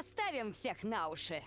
Поставим всех на уши.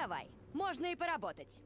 Давай, можно и поработать.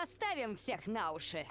Поставим всех на уши.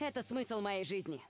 Это смысл моей жизни.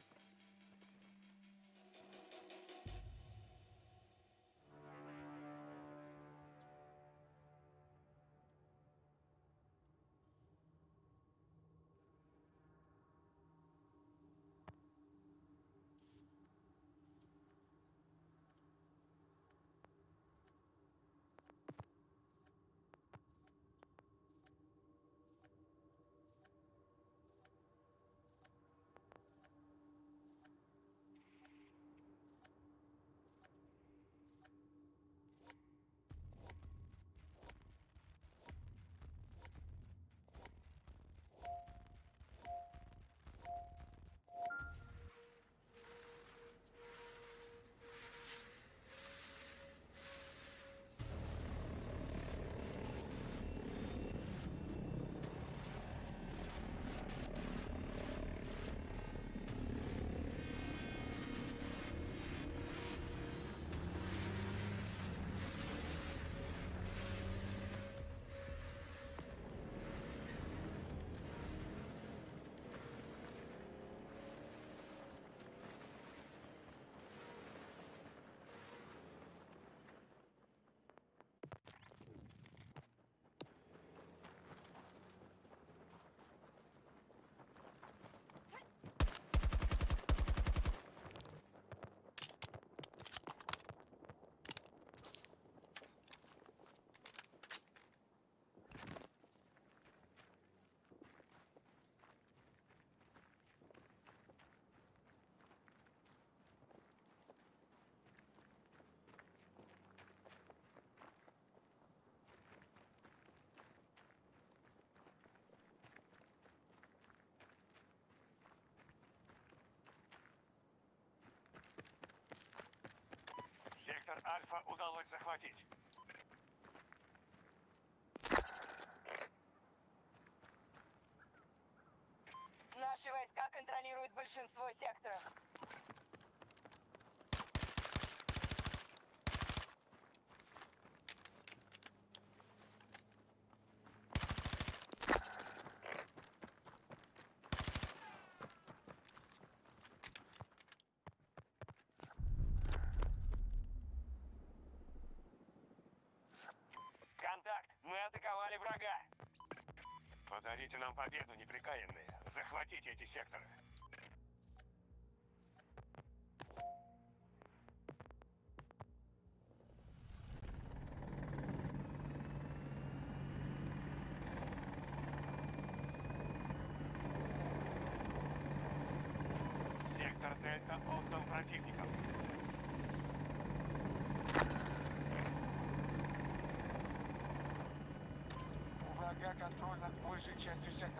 Сектор Альфа удалось захватить. Наши войска контролируют большинство Дарите нам победу, неприкаянные. Захватите эти секторы. chest to center.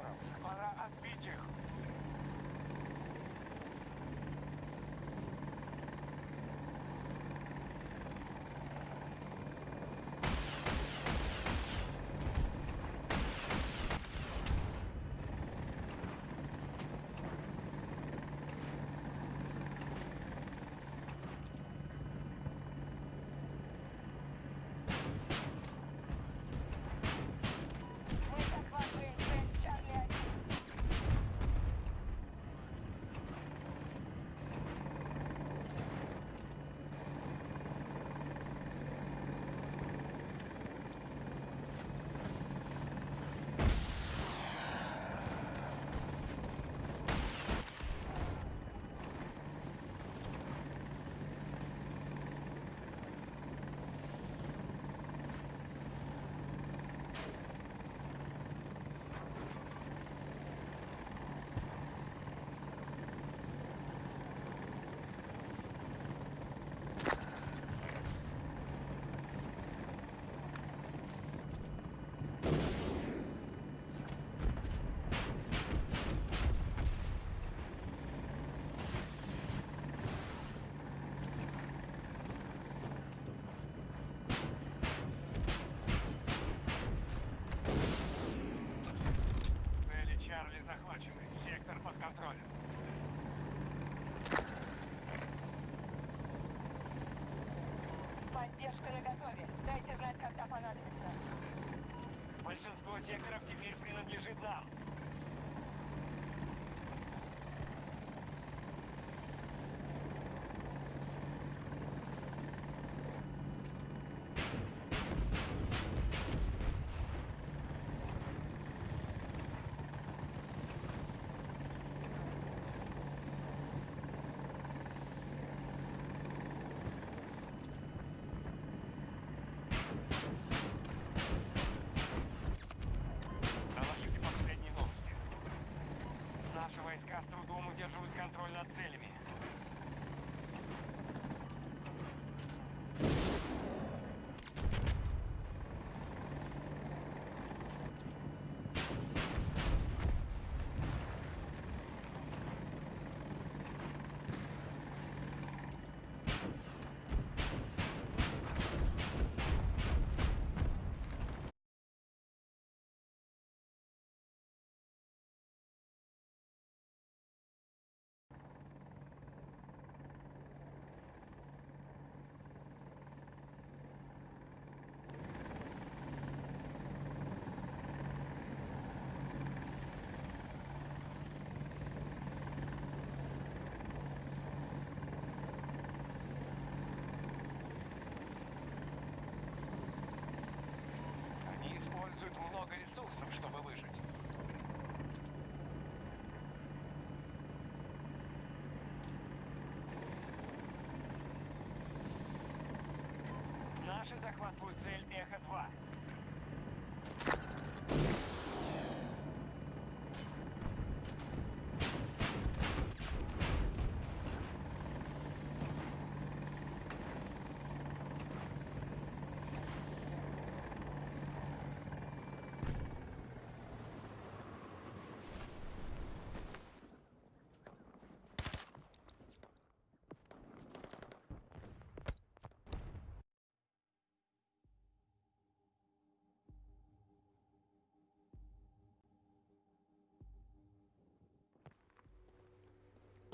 Наши захватчики.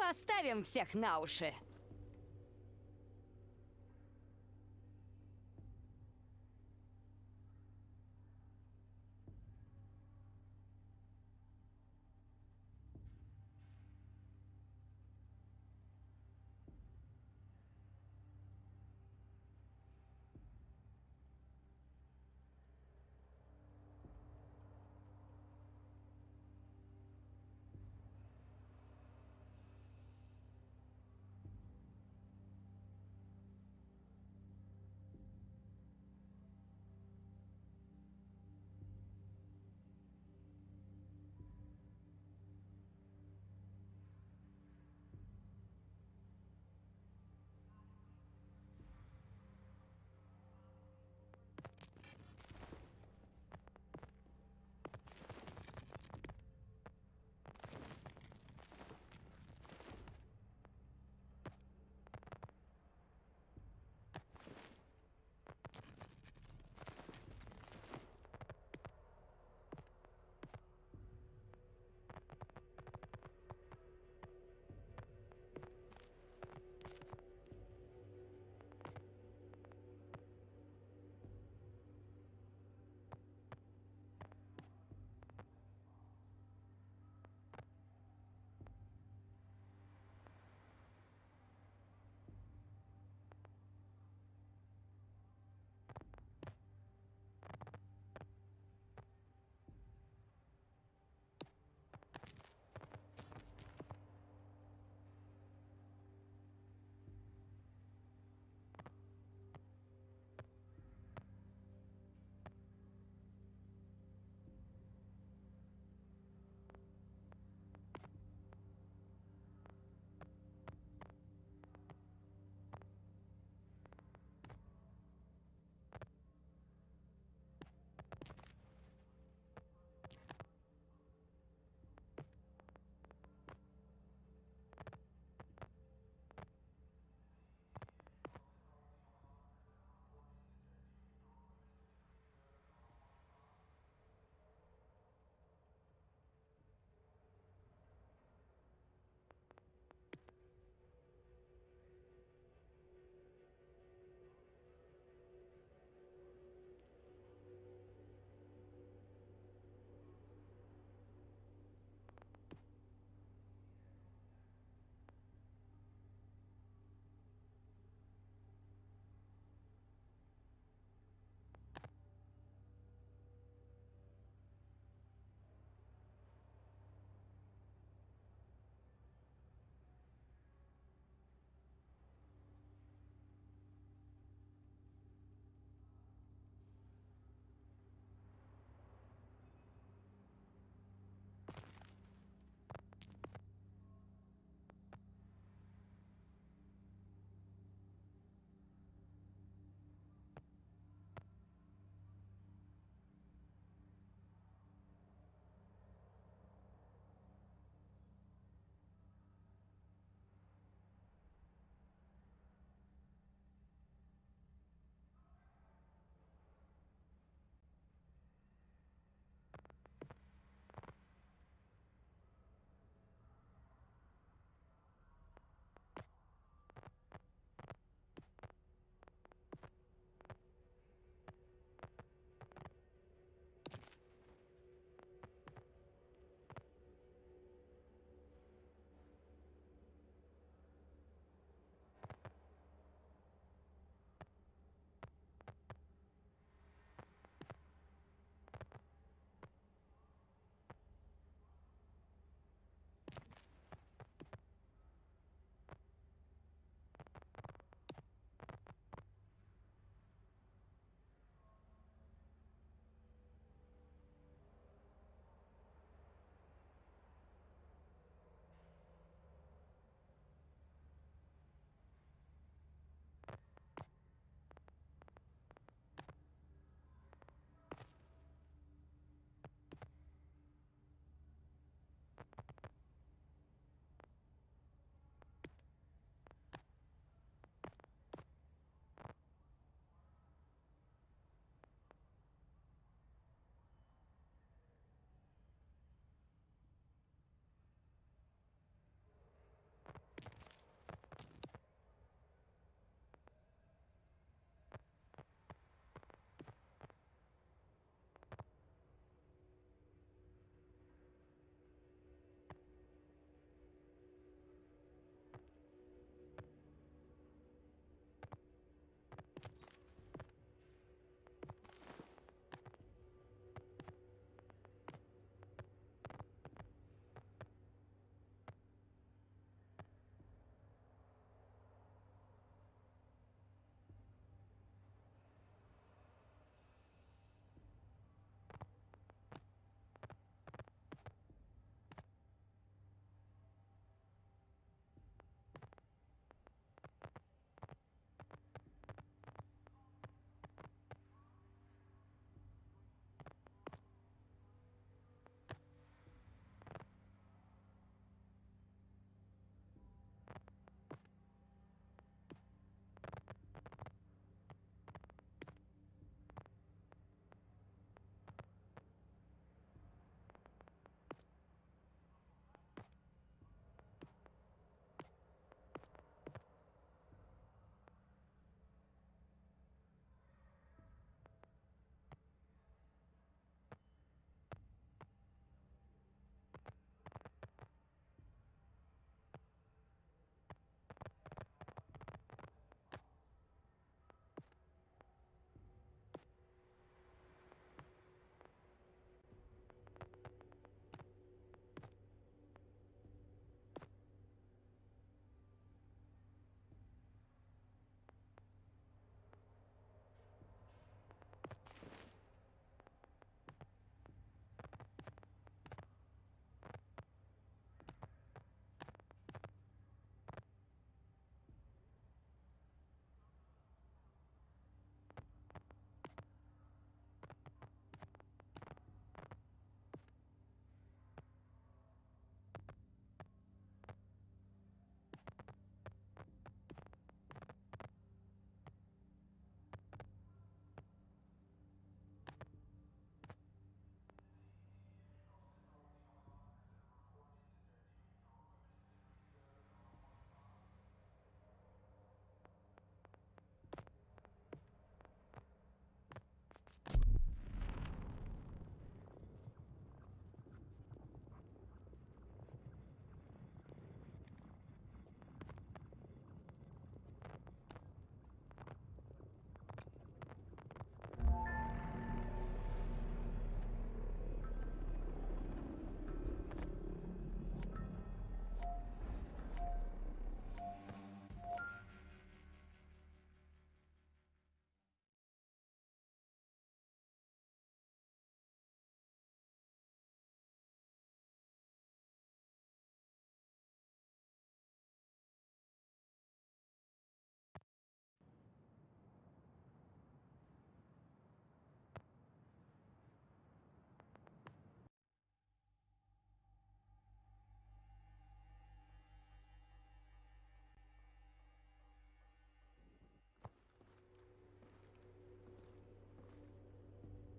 Поставим всех на уши.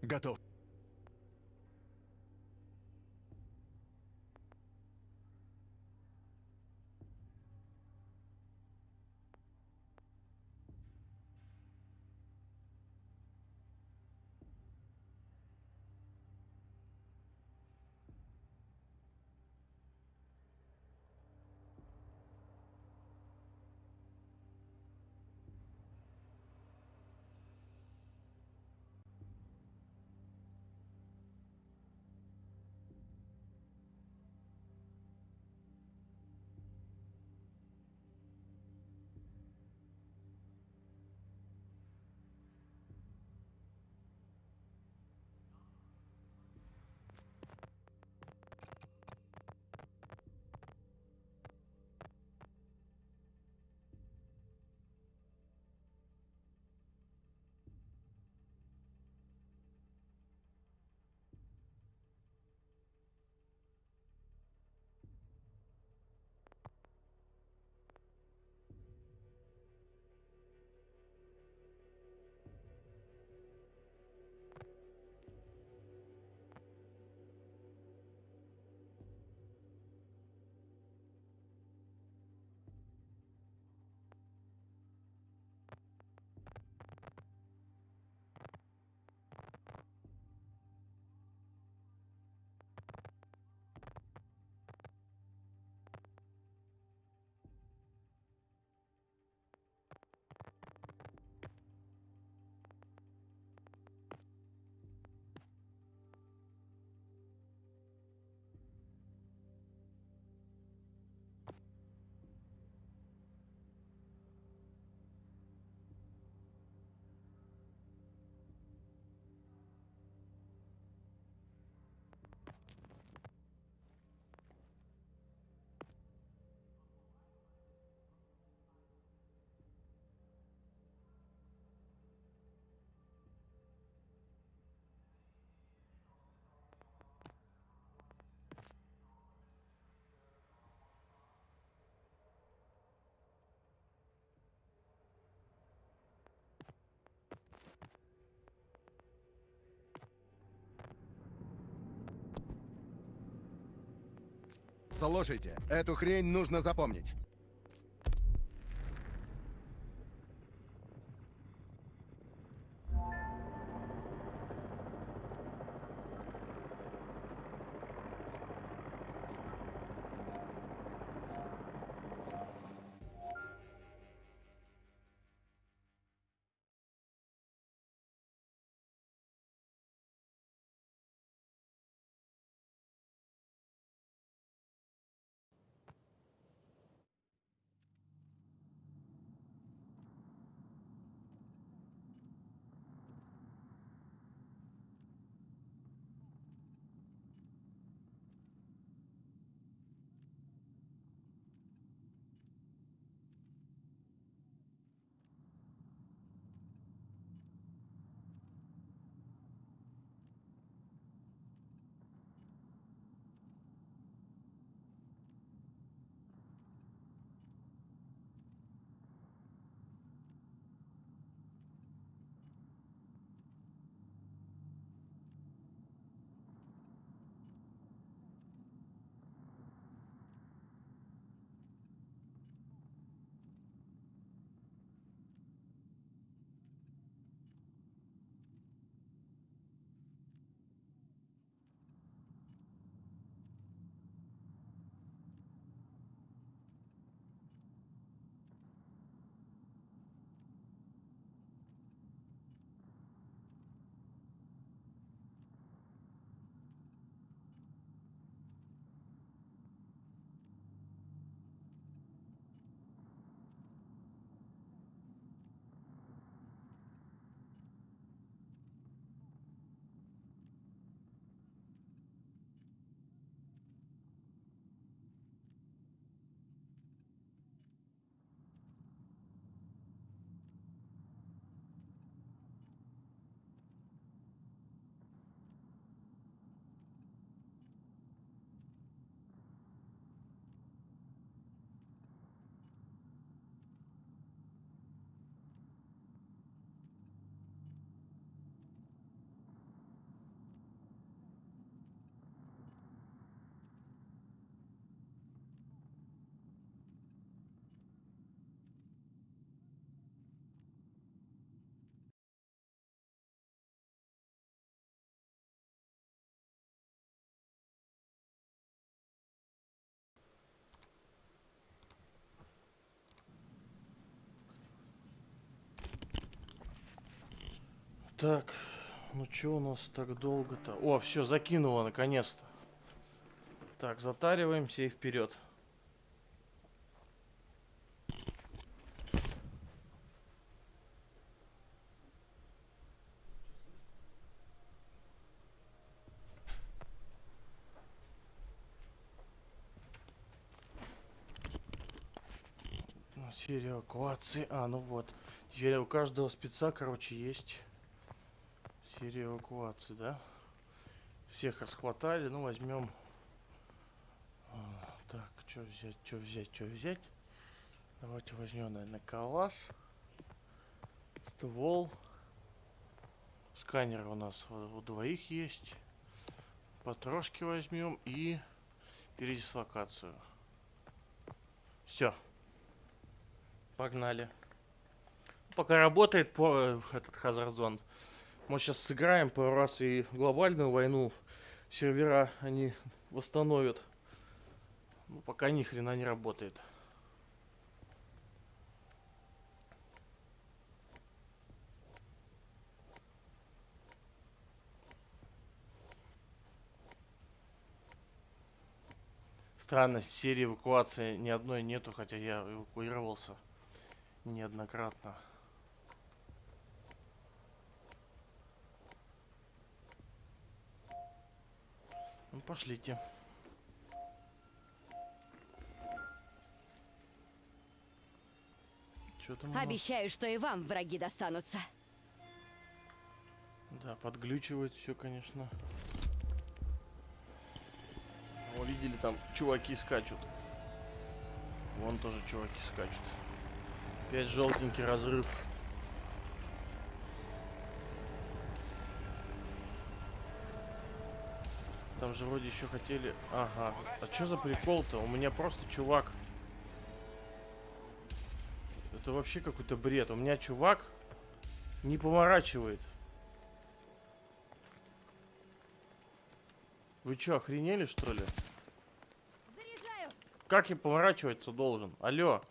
Готов. Слушайте, эту хрень нужно запомнить. Так, ну что у нас так долго-то? О, все, закинуло наконец-то. Так, затариваемся и вперед. Серия эвакуации. А, ну вот. Теперь у каждого спеца, короче, есть серия эвакуации, да? Всех расхватали. Ну, возьмем... А, Так, что взять, что взять, что взять? Давайте возьмем, наверное, калаш. Ствол. Сканер у нас у, двоих есть. Потрошки возьмем и передислокацию. Все. Погнали. Пока работает по э, этот Хазарзон. Мы сейчас сыграем пару раз и глобальную войну. Сервера они восстановят. Ну, пока ни хрена не работает. Странность серии эвакуации ни одной нету, хотя я эвакуировался неоднократно. Ну, пошлите. Что там? Обещаю, что и вам враги достанутся. Да, подглючивает все, конечно. О, видели, там чуваки скачут. Вон тоже чуваки скачут. Опять желтенький разрыв. Там же вроде еще хотели... Ага. А что за прикол-то? У меня просто чувак... Это вообще какой-то бред. У меня чувак не поворачивает. Вы что, охренели, что ли? Заряжаю! Как я поворачиваться должен? Алло.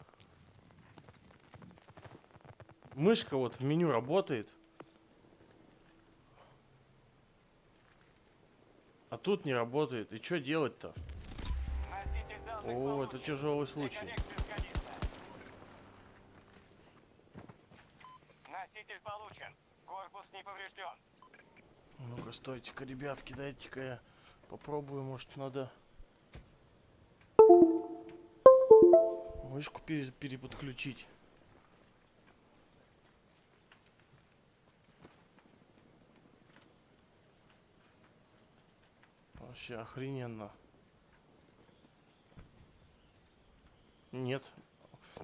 Мышка вот в меню работает. А тут не работает. И что делать-то? О, это тяжелый случай. Носитель получен. Корпус не поврежден. Ну-ка, стойте-ка, ребятки, дайте-ка я попробую, может, надо мышку пере- переподключить. Вообще охрененно. Нет.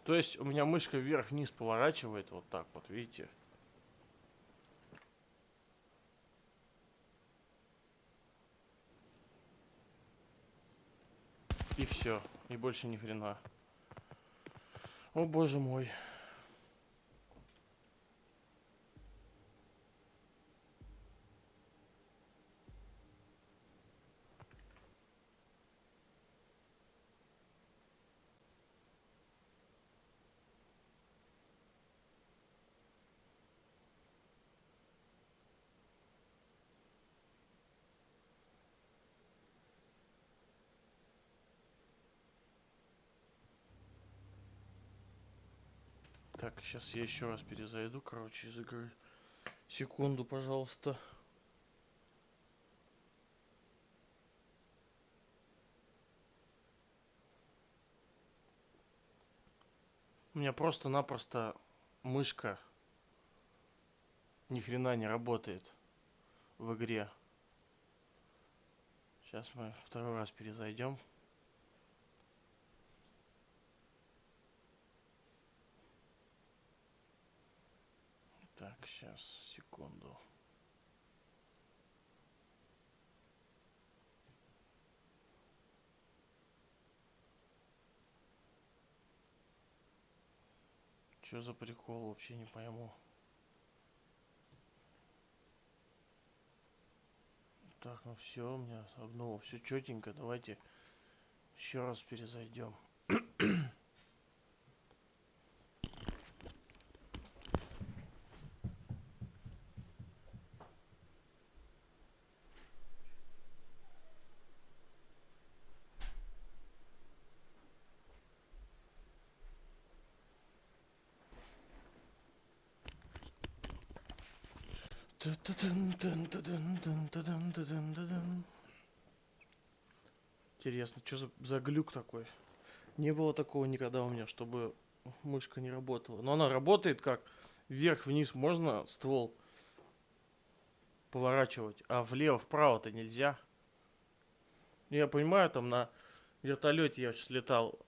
То есть у меня мышка вверх-вниз поворачивает вот так вот, видите? И все. И больше ни хрена. О боже мой. Так, сейчас я еще раз перезайду, короче, из игры. Секунду, пожалуйста. У меня просто-напросто мышка ни хрена не работает в игре. Сейчас мы второй раз перезайдем. Так, сейчас, секунду. Что за прикол, вообще не пойму. Так, ну все, у меня обнова, все четенько. Давайте еще раз перезайдем. Интересно, что за, за глюк такой? Не было такого никогда у меня, чтобы мышка не работала. Но она работает как? Вверх-вниз можно ствол поворачивать, а влево-вправо-то нельзя. Я понимаю, там на вертолете я сейчас летал,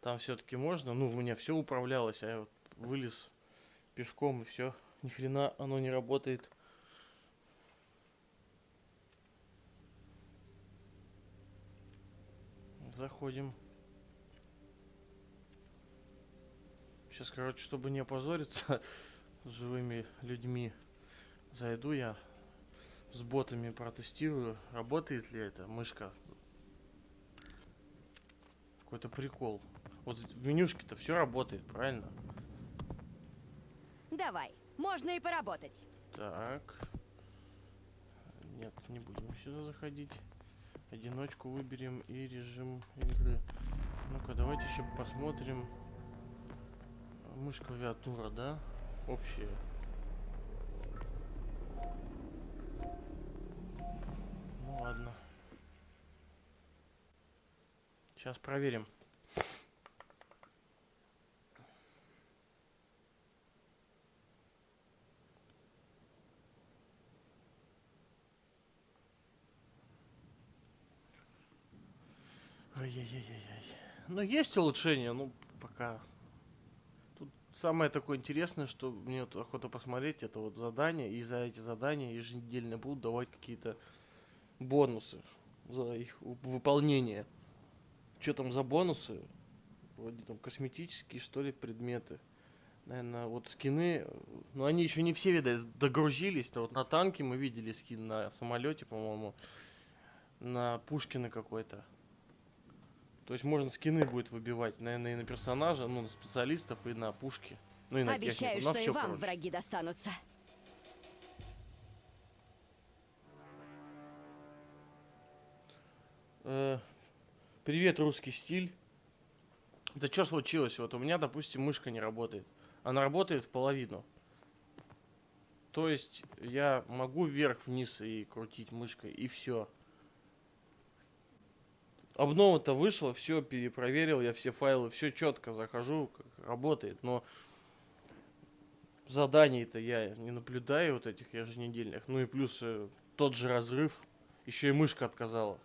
там все-таки можно. Ну, у меня все управлялось, а я вот вылез пешком и все. Ни хрена оно не работает. Заходим. Сейчас, короче, чтобы не опозориться с живыми людьми, зайду я с ботами протестирую, работает ли эта мышка. Какой-то прикол. Вот в менюшке-то все работает, правильно? Давай, можно и поработать. Так. Нет, не будем сюда заходить. Одиночку выберем и режим игры. Ну-ка, давайте еще посмотрим. Мышь клавиатура, да? Общая. Ну ладно. Сейчас проверим. Ай-яй-яй-яй. Ну, есть улучшения, ну, пока. Тут самое такое интересное, что мне вот охота посмотреть, это вот задания, и за эти задания еженедельно будут давать какие-то бонусы за их выполнение. Что там за бонусы? Вроде там косметические, что ли, предметы. Наверное, вот скины, ну они еще не все, видать, догрузились. Но вот на танке мы видели скин на самолете, по-моему, на Пушкина какой-то. То есть можно скины будет выбивать, наверное, и на персонажа, ну, на специалистов, и на пушки. Ну и на Обещаю, технику. Что и вам короче. враги достанутся. Э, Привет, русский стиль. Да что случилось? Вот у меня, допустим, мышка не работает. Она работает в половину. То есть я могу вверх-вниз и крутить мышкой, и все. Обнова-то вышла, все перепроверил, я все файлы, все четко захожу, работает, но заданий-то я не наблюдаю вот этих еженедельных. Ну и плюс э, тот же разрыв, еще и мышка отказала.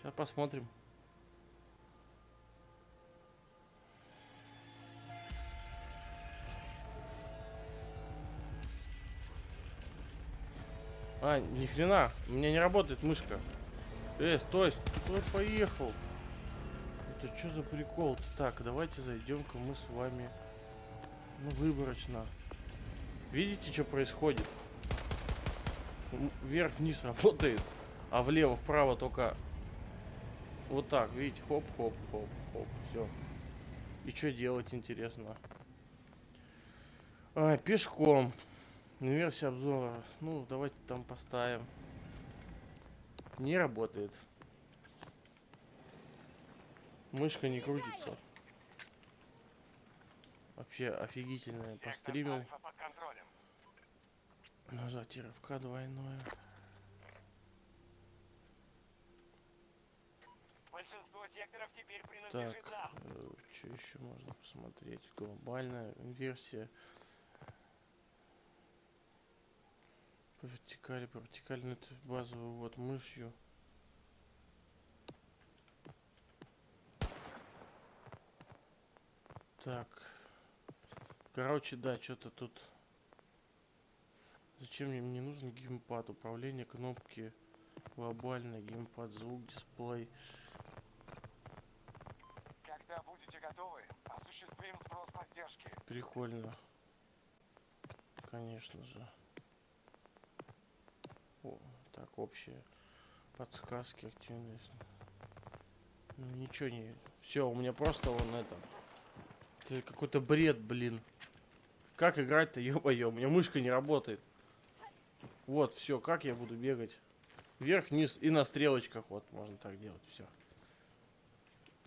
Сейчас посмотрим. А, ни хрена, у меня не работает мышка. Э, стой, стой, поехал. Это что за прикол? Так, давайте зайдем-ка мы с вами. Ну, выборочно. Видите, что происходит? Вверх-вниз работает, а влево-вправо только вот так, видите, хоп-хоп-хоп-хоп, все. И что делать, интересно? А, пешком. Версия обзора. Ну, давайте там поставим. Не работает. Мышка не крутится. Вообще офигительная. Постримил. Нажать РФК двойное. Большинство секторов теперь Так, нам. что еще можно посмотреть? Глобальная версия. По вертикали, по вертикали, ну, это базовый вот мышью. Так. Короче, да, что-то тут. Зачем мне, мне нужен геймпад? Управление кнопки. Глобальный геймпад, звук, дисплей. Когда будете готовы, осуществим сброс поддержки. Прикольно. Конечно же. Так, общие подсказки, активность. Ну, ничего не... Все, у меня просто он это... Это какой-то бред, блин. Как играть-то, ё-моё, у меня мышка не работает. Вот, все, как я буду бегать? Вверх, вниз и на стрелочках, вот, можно так делать, все.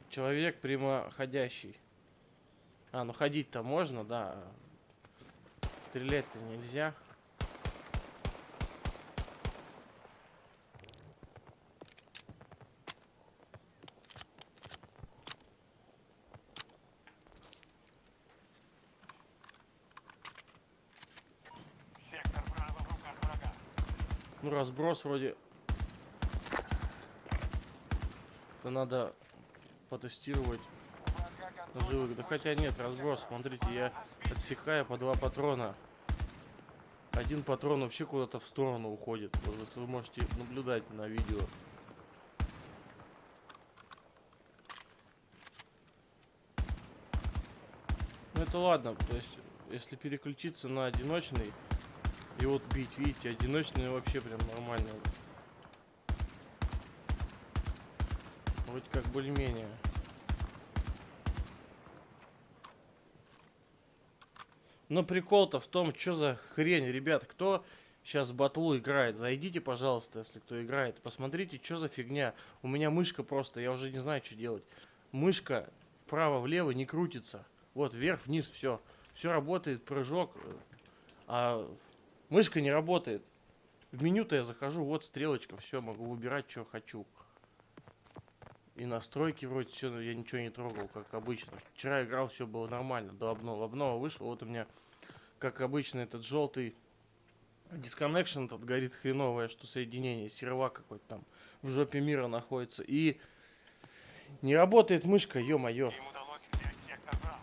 Человек прямоходящий. А, ну ходить-то можно, да. Стрелять-то нельзя. Сектор Браво в руках врага. Ну, разброс вроде... Это надо потестировать живых. Да хотя нет, разброс. Смотрите, я отсекаю по два патрона. Один патрон вообще куда-то в сторону уходит. Вот вы можете наблюдать на видео. Ну это ладно, то есть, если переключиться на одиночный и вот бить, видите, одиночный вообще прям нормально. Вроде как более-менее. Но прикол-то в том, что за хрень, ребят, кто сейчас в батлу играет, зайдите, пожалуйста, если кто играет, посмотрите, что за фигня. У меня мышка просто, я уже не знаю, что делать. Мышка вправо-влево не крутится. Вот, вверх-вниз, все. Все работает, прыжок. А мышка не работает. В меню-то я захожу, вот стрелочка, все, могу выбирать, что хочу. И настройки вроде все, я ничего не трогал, как обычно. Вчера играл, все было нормально, до обнова. Обнова вышла, вот у меня, как обычно, этот желтый disconnection этот горит хреновое, что соединение, сервак какой-то там в жопе мира находится. И не работает мышка, ё-моё. Им удалось взять сектор Браво.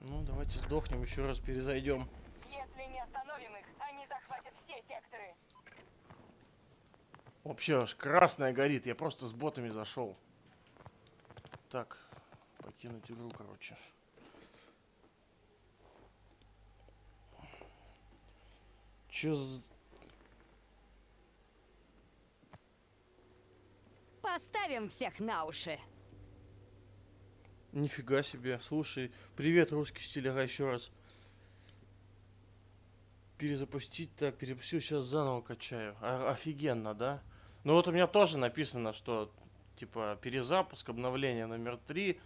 Ну, давайте сдохнем, еще раз перезайдем. Если не остановим их, они захватят все секторы. Вообще аж красная горит, я просто с ботами зашел. Так, покинуть игру, короче. Чё за... Поставим всех на уши. Нифига себе, слушай. Привет, русский стиль, еще раз. Перезапустить, так, перепустил, сейчас заново качаю. А- офигенно, да? Ну вот у меня тоже написано, что, типа, перезапуск, обновление номер 3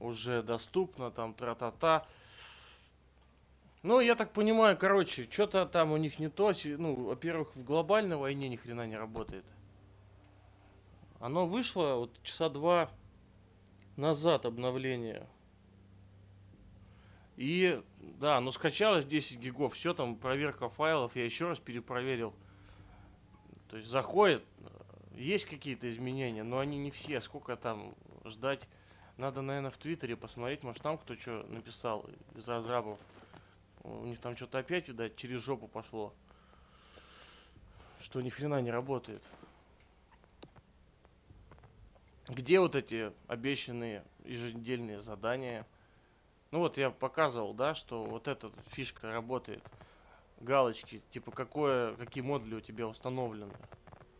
уже доступно, там, тра-та-та. Ну, я так понимаю, короче, что-то там у них не то. Ну, во-первых, в глобальной войне ни хрена не работает. Оно вышло вот часа два назад обновление. И да, ну скачалось 10 гигов, все там проверка файлов, я еще раз перепроверил. То есть заходит, есть какие-то изменения, но они не все. Сколько там ждать? Надо, наверное, в Твиттере посмотреть, может там кто что написал из разрабов. У них там что-то опять, видать, через жопу пошло. Что ни хрена не работает. Где вот эти обещанные еженедельные задания? Ну вот я показывал, да, что вот эта фишка работает. Галочки, типа какое, какие модули у тебя установлены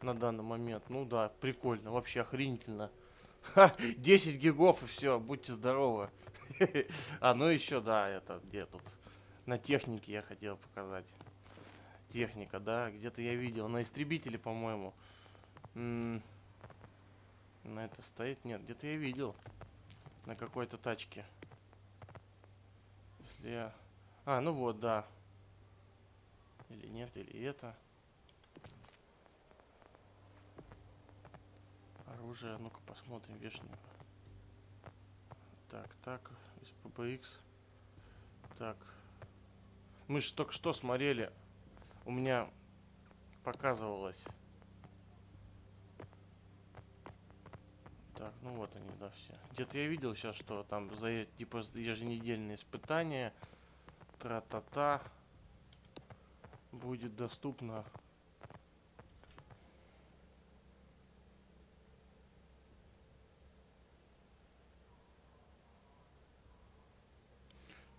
на данный момент. Ну да, прикольно, вообще охренительно. Ха, 10 гигов и все, будьте здоровы. А, ну еще, да, это где тут? На технике я хотел показать. Техника, да, где-то я видел. На истребителе, по-моему. На это стоит? Нет, где-то я видел. На какой-то тачке. Если я... А, ну вот, да. Или нет, или это. Оружие, ну-ка посмотрим, вешнего. Так, так, из PBX. Так. Мы же только что смотрели. У меня показывалось. Так, ну вот они, да, все. Где-то я видел сейчас, что там за типа еженедельные испытания. Тра-та-та. Будет доступно.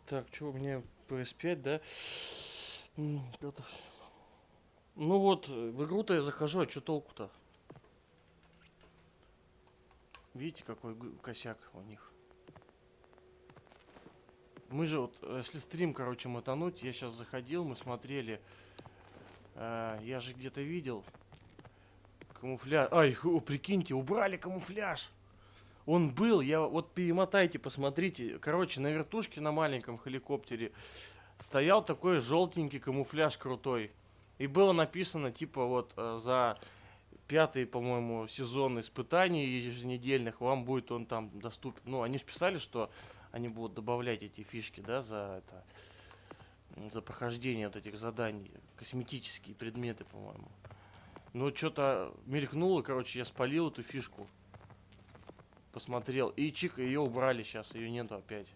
Так, что у меня PS5, да? Ну вот, в игру-то я захожу, а что толку-то? Видите, какой косяк у них? Мы же вот, э, если стрим, короче, мотануть, я сейчас заходил, мы смотрели, э, я же где-то видел, Камуфляж. Ай, ху, прикиньте, убрали камуфляж. Он был, я вот перемотайте, посмотрите. Короче, на вертушке на маленьком хеликоптере стоял такой желтенький камуфляж крутой. И было написано, типа, вот э, за пятый, по-моему, сезон испытаний еженедельных вам будет он там доступен. Ну, они же писали, что они будут добавлять эти фишки, да, за это за прохождение вот этих заданий, косметические предметы, по-моему. Ну, что-то мелькнуло, короче, я спалил эту фишку. Посмотрел. И чик, ее убрали сейчас, ее нету опять.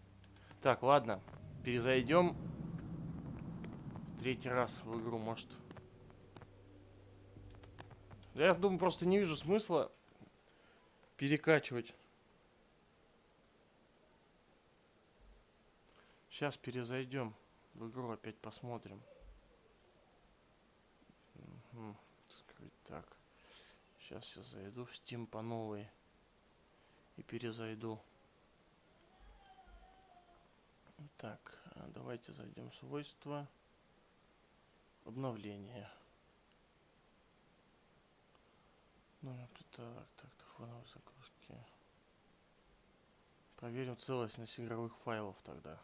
Так, ладно. Перезайдем. Третий раз в игру, может. Я думаю, просто не вижу смысла перекачивать. Сейчас перезайдем в игру, опять посмотрим. Скрыть так. Сейчас я зайду в Steam по новой и перезайду. Так, а давайте зайдем в свойства. Обновление. Это так, так, фоновые загрузки. Проверим целостность игровых файлов тогда.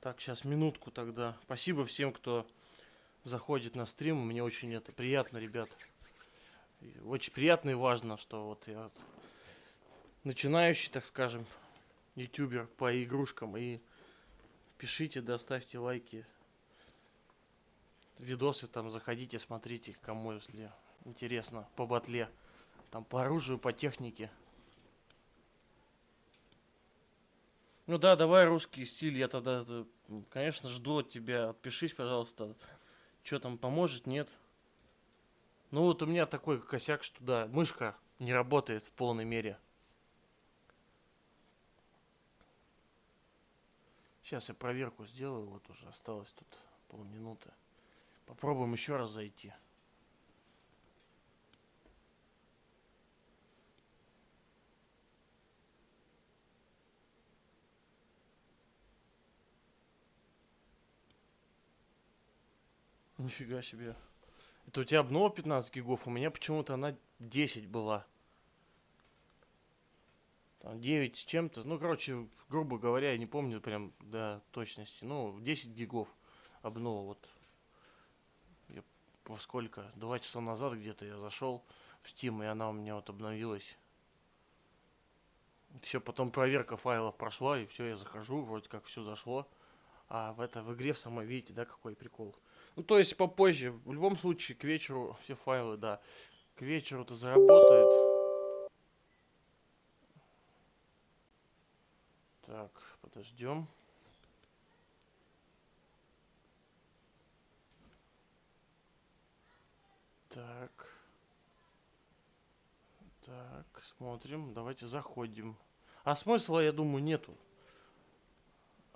Так, сейчас минутку тогда. Спасибо всем, кто заходит на стрим. Мне очень это приятно, ребят. Очень приятно и важно, что вот я начинающий, так скажем, ютубер по игрушкам. И пишите, да, ставьте лайки. Видосы там заходите, смотрите, кому если интересно, по батле. Там по оружию, по технике. Ну да, давай русский стиль, я тогда, э, конечно, жду от тебя. Отпишись, пожалуйста. Что там поможет, нет? Ну вот у меня такой косяк, что да, мышка не работает в полной мере. Сейчас я проверку сделаю, вот уже осталось тут полминуты. Попробуем еще раз зайти. Нифига себе. Это у тебя обнова 15 гигов, у меня почему-то она 10 была. Там 9 с чем-то. Ну, короче, грубо говоря, я не помню прям до точности. Ну, 10 гигов обнова. Вот во сколько? Два часа назад где-то я зашел в Steam, и она у меня вот обновилась. Все, потом проверка файлов прошла, и все, я захожу, вроде как все зашло. А в это в игре в самой, видите, да, какой прикол. Ну, то есть попозже. В любом случае, к вечеру все файлы, да. К вечеру это заработает. Так, подождем. Так. Так, смотрим. Давайте заходим. А смысла, я думаю, нету.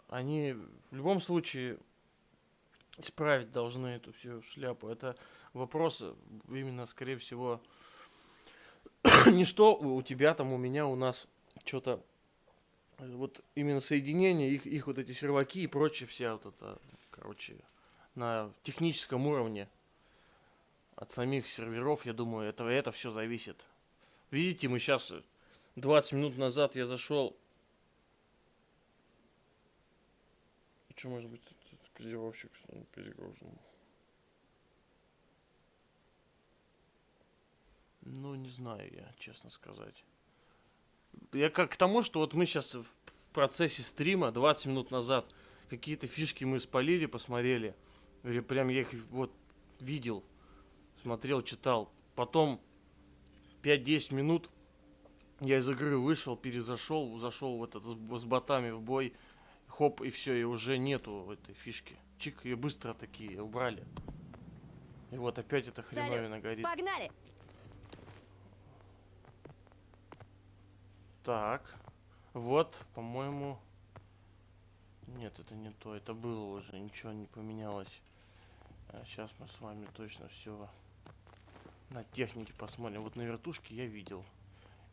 Они в любом случае исправить должны эту всю шляпу. Это вопрос э, именно, скорее всего, не что у тебя там, у меня, у нас что-то вот именно соединение, их, их вот эти серваки и прочее, вся вот это, короче, на техническом уровне от самих серверов, я думаю, это, это все зависит. Видите, мы сейчас 20 минут назад я зашел. Что может быть кодировщик перегружен? Ну, не знаю я, честно сказать. Я как к тому, что вот мы сейчас в процессе стрима 20 минут назад какие-то фишки мы спалили, посмотрели. Прям я их вот видел, смотрел, читал. Потом 5-10 минут я из игры вышел, перезашел, зашел в этот с, с ботами в бой. Хоп, и все, и уже нету этой фишки. Чик, ее быстро такие убрали. И вот опять эта хреновина горит. Погнали! Так. Вот, по-моему... Нет, это не то. Это было уже. Ничего не поменялось. сейчас мы с вами точно все на технике посмотрим. Вот на вертушке я видел.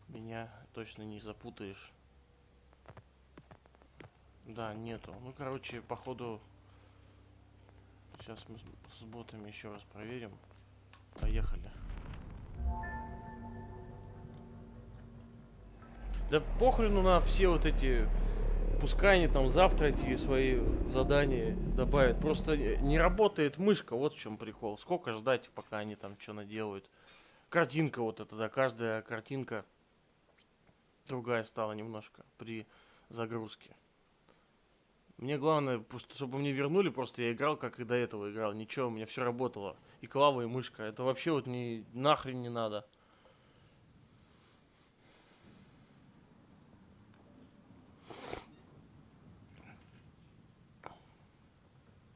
Меня точно не запутаешь. Да, нету. Ну, короче, походу... Сейчас мы с- ботами еще раз проверим. Поехали. Да похрену на все вот эти... Пускай они там завтра эти свои задания добавят. Просто не- работает мышка, вот в чем прикол. Сколько ждать, пока они там что наделают. Картинка вот эта, да, каждая картинка другая стала немножко при загрузке. Мне главное, чтобы мне вернули, просто я играл, как и до этого играл. Ничего, у меня все работало. И клава, и мышка. Это вообще вот не нахрен не надо.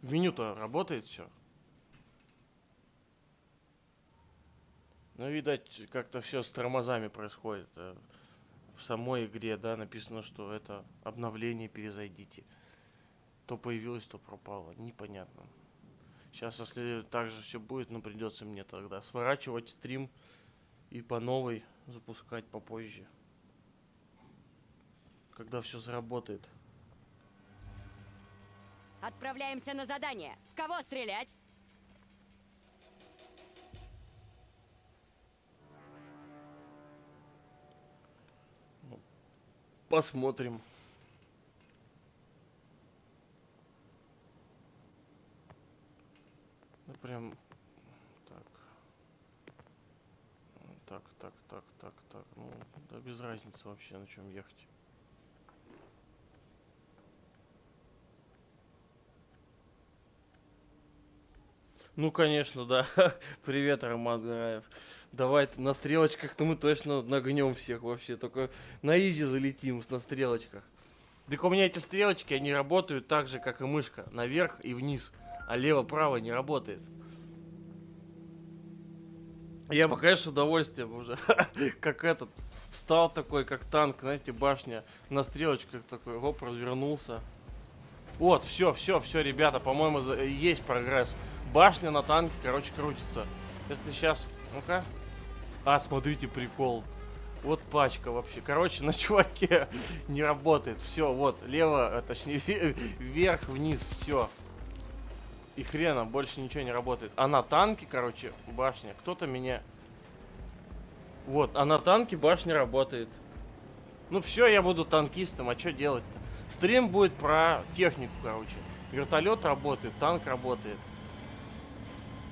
В меню-то работает все. Ну, видать, как-то все с тормозами происходит. э, В самой игре, да, написано, что это обновление, перезайдите. То появилось, то пропало. Непонятно. Сейчас, если так же все будет, ну придется мне тогда сворачивать стрим и по новой запускать попозже. Когда все заработает. Отправляемся на задание. В кого стрелять? Посмотрим. Ну прям так. Так, так, так, так, так. Ну, да без разницы вообще на чем ехать. Ну, конечно, да. Привет, Роман Гараев. Давай на стрелочках-то мы точно нагнем всех вообще. Только на изи залетим на стрелочках. Так у меня эти стрелочки, они работают так же, как и мышка. Наверх и вниз. А лево-право не работает. Я бы, конечно, удовольствием уже, как этот, встал такой, как танк, знаете, башня, на стрелочках такой, оп, развернулся. Вот, все, все, все, ребята, по-моему, есть прогресс. Башня на танке, короче, крутится. Если сейчас, ну-ка. А, смотрите, прикол. Вот пачка вообще. Короче, на чуваке не работает. Все, вот, лево, а, точнее, ве- вверх, вниз, все. И хрена, больше ничего не работает. А на танке, короче, башня. Кто-то меня... Вот, а на танке башня работает. Ну все, я буду танкистом, а что делать-то? Стрим будет про технику, короче. Вертолет работает, танк работает.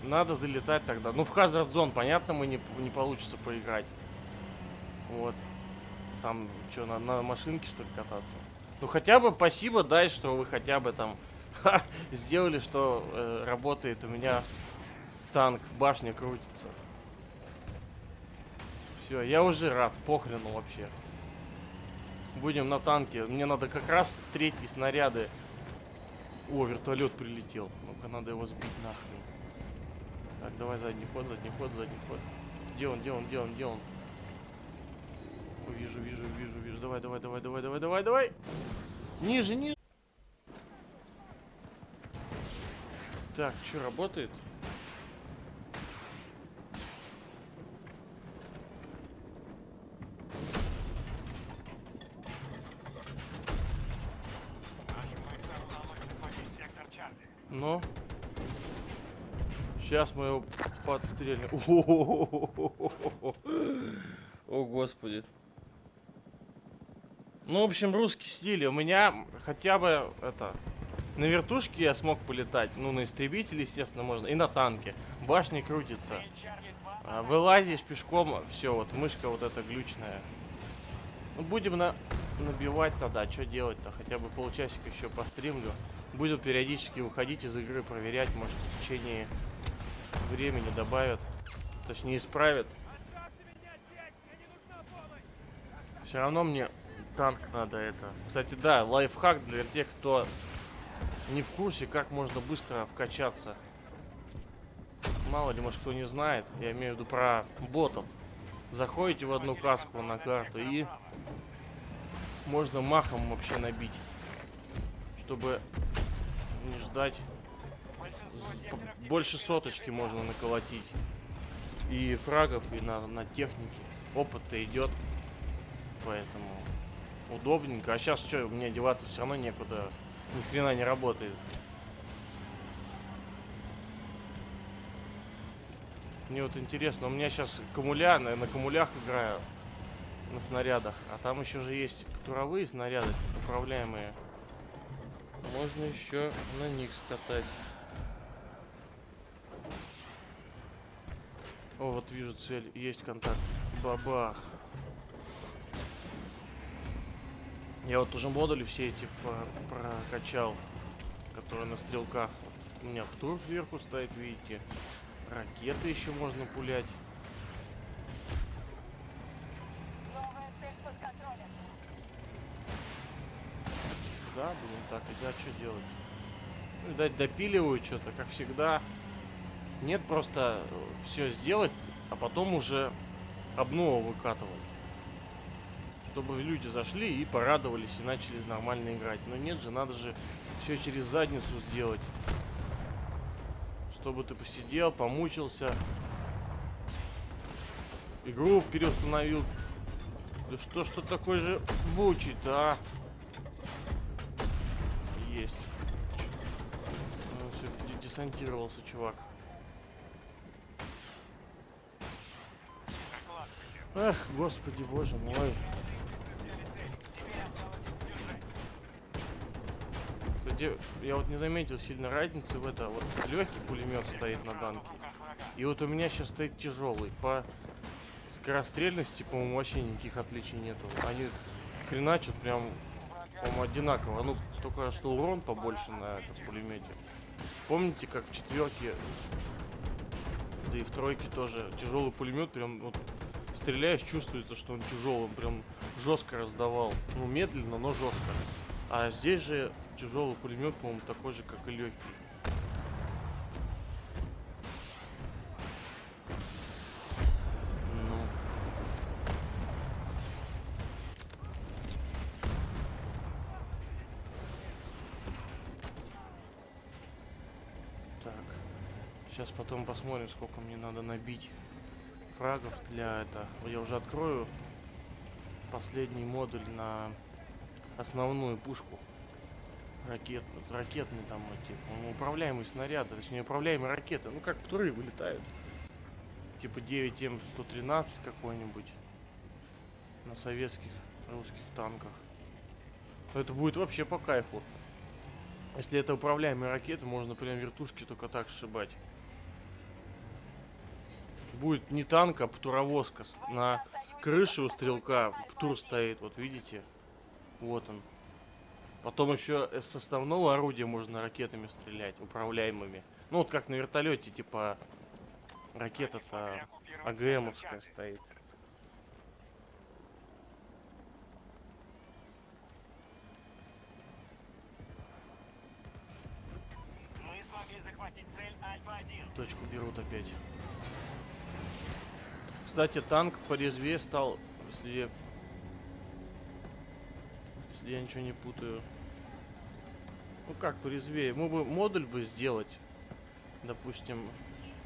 Надо залетать тогда. Ну, в Hazard Zone, понятно, мы не, не получится поиграть. Вот. Там, что, на, на машинке, что ли, кататься? Ну, хотя бы спасибо, дай, что вы хотя бы там ха, сделали, что э, работает у меня танк, башня крутится. Все, я уже рад, похрену вообще. Будем на танке. Мне надо как раз третьи снаряды. О, вертолет прилетел. Ну-ка, надо его сбить нахрен. Так, давай задний ход, задний ход, задний ход. Где он, где он, где он, где он? Вижу, вижу, вижу, вижу. Давай, давай, давай, давай, давай, давай, давай. Ниже, ниже. Так, что работает? Сейчас мы его подстрелим. О, господи. Ну, в общем, русский стиль. У меня хотя бы это... На вертушке я смог полетать. Ну, на истребителе, естественно, можно. И на танке. Башня крутится. Цель Чарли 2 А, вылазишь пешком, все, вот мышка вот эта глючная. Ну, будем на... набивать тогда, что делать-то? Хотя бы полчасика еще постримлю. Буду периодически выходить из игры, проверять, может в течение времени добавят. Точнее, исправят. Все равно мне танк надо это. Кстати, да, лайфхак для тех, кто не в курсе, как можно быстро вкачаться. Мало ли, может, кто не знает. Я имею в виду про ботов. Заходите в одну каску на карту и можно махом вообще набить. Чтобы не ждать. Секторов Больше соточки можно наколотить. И фрагов, и на, на технике. Опыт-то идет. Поэтому удобненько. А сейчас что, мне деваться все равно некуда. Ни хрена не работает. Мне вот интересно, у меня сейчас комуля, на, на комулях играю, на снарядах. А там еще же есть туровые снаряды, управляемые. Можно еще на них скатать. О, вот вижу цель, есть контакт. Бабах. Я вот уже модули все эти прокачал, которые на стрелках. У меня птур сверху стоит, видите. Ракеты еще можно пулять. Да, будем так, и да, что делать? Ну, видать, допиливают что-то, как всегда. Нет, просто все сделать, а потом уже обнову выкатывать. Чтобы люди зашли и порадовались, и начали нормально играть. Но нет же, надо же все через задницу сделать. Чтобы ты посидел, помучился. Игру переустановил. Да что ж ты такой же бучий-то, а? Есть. Ну, десантировался, чувак. Эх, господи, боже мой. Кстати, я вот не заметил сильно разницы в это. Вот легкий пулемет стоит на данке. И вот у меня сейчас стоит тяжелый. По скорострельности, по-моему, вообще никаких отличий нету. Они хреначат прям, по-моему, одинаково. Ну, только что урон побольше на этом пулемете. Помните, как в четверке, да и в тройке тоже тяжелый пулемет прям вот стреляешь, чувствуется, что он тяжелый, прям жестко раздавал. Ну, медленно, но жестко. А здесь же тяжелый пулемет, по-моему, такой же, как и легкий. Ну. Сейчас потом посмотрим, сколько мне надо набить фрагов для это. Я уже открою последний модуль на основную пушку. Ракет, ракетный там по-моему, управляемый снаряд, точнее управляемые ракеты. Ну как птуры вылетают. Типа 9М113 какой-нибудь. На советских русских танках. Это будет вообще по кайфу. Если это управляемые ракеты, можно прям вертушки только так сшибать. Будет не танк, а птуровозка. На крыше у стрелка птур стоит, вот видите? Вот он. Потом еще с основного орудия можно ракетами стрелять, управляемыми. Ну вот как на вертолете, типа ракета-то АГМовская стоит. Мы смогли захватить цель Альфа-1. Точку берут опять. Кстати, танк порезвее стал, если я... Если я ничего не путаю. Ну как порезвее? Мы бы модуль бы сделать. Допустим,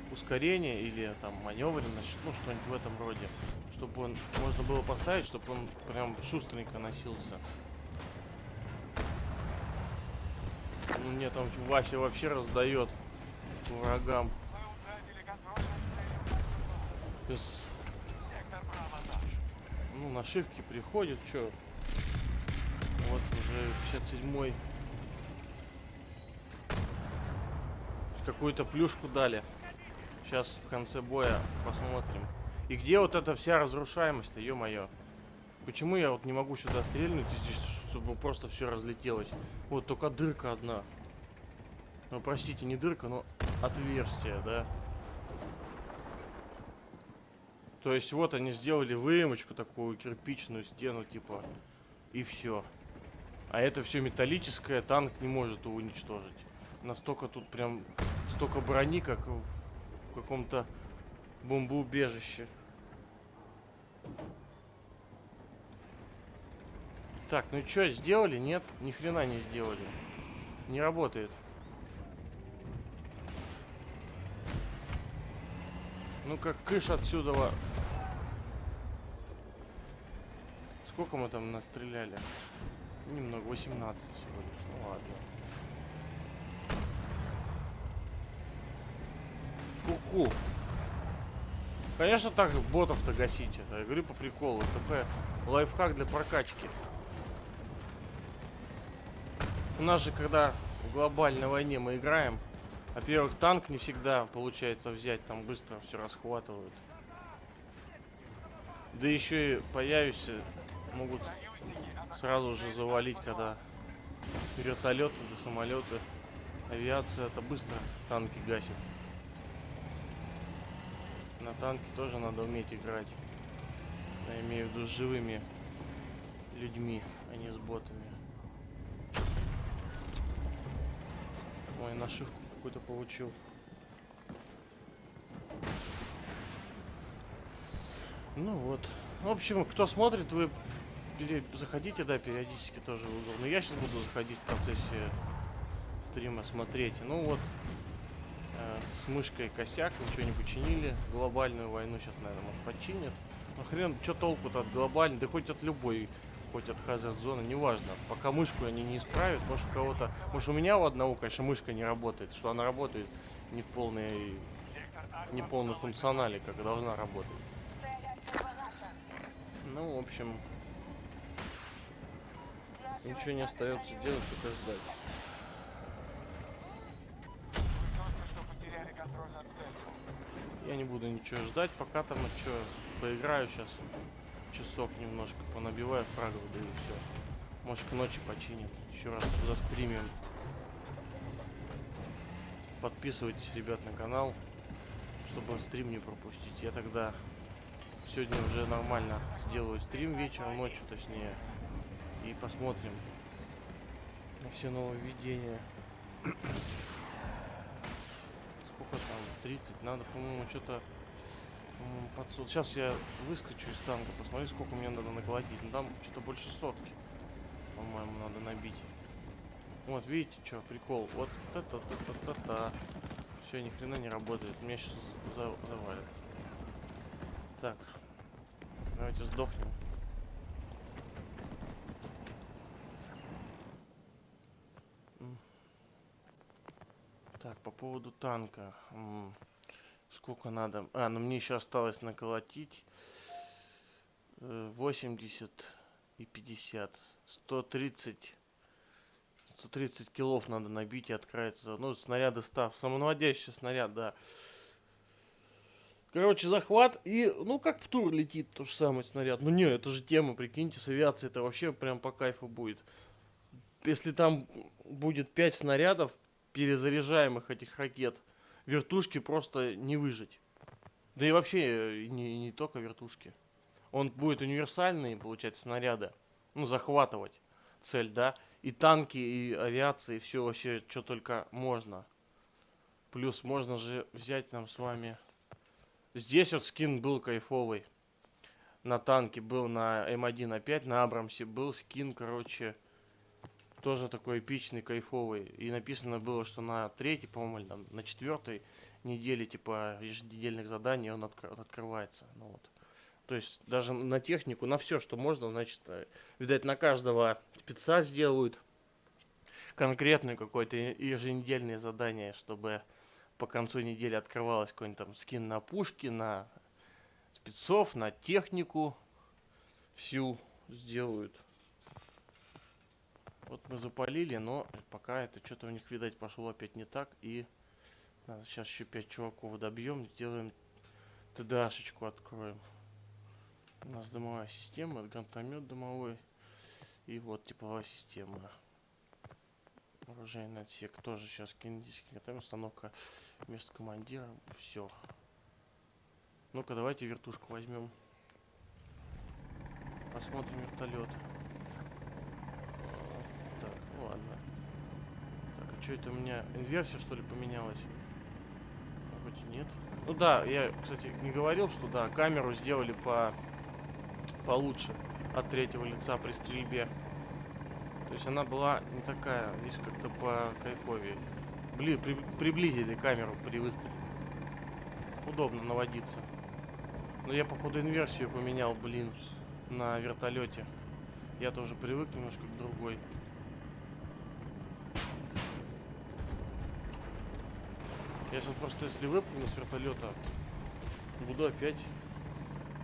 ускорение или там маневренность, ну что-нибудь в этом роде. Чтобы он можно было поставить, чтобы он прям шустренько носился. Ну нет, там Вася вообще раздает врагам. Ну, нашивки приходят, чё. Вот уже 57-й. Какую-то плюшку дали. Сейчас в конце боя посмотрим. И где вот эта вся разрушаемость-то, ё-моё? Почему я вот не могу сюда стрельнуть, здесь, чтобы просто все разлетелось? Вот только дырка одна. Ну, простите, не дырка, но отверстие, да? То есть вот они сделали выемочку такую, кирпичную стену, типа, и все. А это все металлическое, танк не может уничтожить. Настолько тут прям столько брони, как в каком-то бомбоубежище. Так, ну что, сделали? Нет, ни хрена не сделали. Не работает. Ну как кыш отсюда. Сколько мы там настреляли? Немного, 18 всего лишь. Ну ладно. Ку-ку. Конечно, так ботов-то гасить. Это, я говорю по приколу. ТП лайфхак для прокачки. У нас же, когда в глобальной войне мы играем, во-первых, танк не всегда получается взять, там быстро все расхватывают. Да еще и появишься, могут сразу же завалить, когда вертолеты, да самолеты, авиация, это быстро танки гасит. На танке тоже надо уметь играть. Я имею в виду с живыми людьми, а не с ботами. Ой, нашивку какую-то получил. Ну вот. В общем, кто смотрит, вы заходите, да, периодически тоже в угол. Но я сейчас буду заходить в процессе стрима смотреть. Ну вот, э, с мышкой косяк, ничего не починили. Глобальную войну сейчас, наверное, может починят. Ну хрен, что толку-то от глобальной, да хоть от любой, хоть от хазард зоны, неважно. Пока мышку они не исправят, может у кого-то, может у меня у одного, конечно, мышка не работает, что она работает не в полной, не полной функционале, как должна работать. Ну, в общем, ничего не остается делать, только ждать. Я не буду ничего ждать, пока там что, поиграю сейчас часок немножко, понабиваю фрагов, да и все. Может к ночи починит. Еще раз застримим. Подписывайтесь, ребят, на канал, чтобы стрим не пропустить. Я тогда сегодня уже нормально сделаю стрим вечером, ночью точнее. И посмотрим на все нововведения. Сколько там? 30. Надо, по-моему, что-то по-моему, под сот- Сейчас я выскочу из танка, посмотрю, сколько мне надо наколотить. Ну там что-то больше сотки. По-моему, надо набить. Вот, видите, что, прикол. Вот та-та-та-та-та-та. Все, ни хрена не работает. Меня сейчас завалит. Так. Давайте сдохнем. Так, по поводу танка. Сколько надо? А, ну мне еще осталось наколотить э, 80 и 50. 130 130 килов надо набить и открыться. Ну, снаряды став. Самонаводящий снаряд, да. Короче, захват и, ну, как в тур летит тот же самый снаряд. Ну, не, это же тема, прикиньте, с авиацией это вообще прям по кайфу будет. Если там будет 5 снарядов, перезаряжаемых этих ракет, вертушки просто не выжить. Да и вообще, э, не, не только вертушки. Он будет универсальный, получается, снаряды. Ну, захватывать цель, да. И танки, и авиации, и все вообще, что только можно. Плюс можно же взять нам с вами... Здесь вот скин был кайфовый. На танке был на М1 опять, на Абрамсе был скин, короче, тоже такой эпичный, кайфовый. И написано было, что на третьей, по-моему, или там на четвертой неделе, типа, еженедельных заданий он откр- открывается. Ну вот. То есть даже на технику, на все, что можно, значит, э, видать, на каждого спеца сделают конкретное какое-то еженедельное задание, чтобы по концу недели открывалось какой-нибудь там скин на пушки, на спецов, на технику всю сделают. Вот мы запалили, но пока это что-то у них, видать, пошло опять не так. И надо сейчас еще 5 чуваков добьем, сделаем ТДАшечку откроем. У нас дымовая система, гранатомет дымовой. И вот тепловая система. Оружейный отсек тоже сейчас кинетический. Там установка вместо командира. Все. Ну-ка, давайте вертушку возьмем. Посмотрим вертолет. Ладно. Так, а что это у меня? Инверсия что ли поменялась? Вроде нет. Ну да, я, кстати, не говорил, что да, камеру сделали по получше от третьего лица при стрельбе. То есть она была не такая, здесь как-то по кайфовее. Бли, при- приблизили камеру при выстреле. Удобно наводиться. Но я походу инверсию поменял, блин, на вертолете. Я тоже привык немножко к другой. Я сейчас просто если выпрыгну с вертолета, Буду опять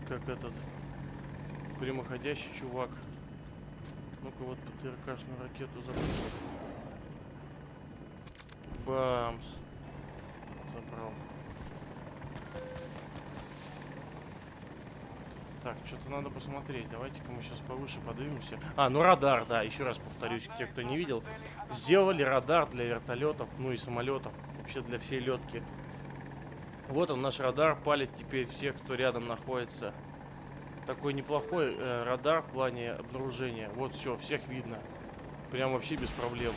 как этот прямоходящий чувак. Ну-ка вот ПТРКшную ракету запустил. Бамс. Забрал. Так, что-то надо посмотреть. Давайте-ка мы сейчас повыше поднимемся. А, ну радар, да, еще раз повторюсь, те, кто не видел. Сделали радар для вертолетов, ну и самолетов. Вообще для всей летки. Вот он, наш радар, палит теперь всех, кто рядом находится. Такой неплохой э, радар в плане обнаружения. Вот все, всех видно. Прям вообще без проблем.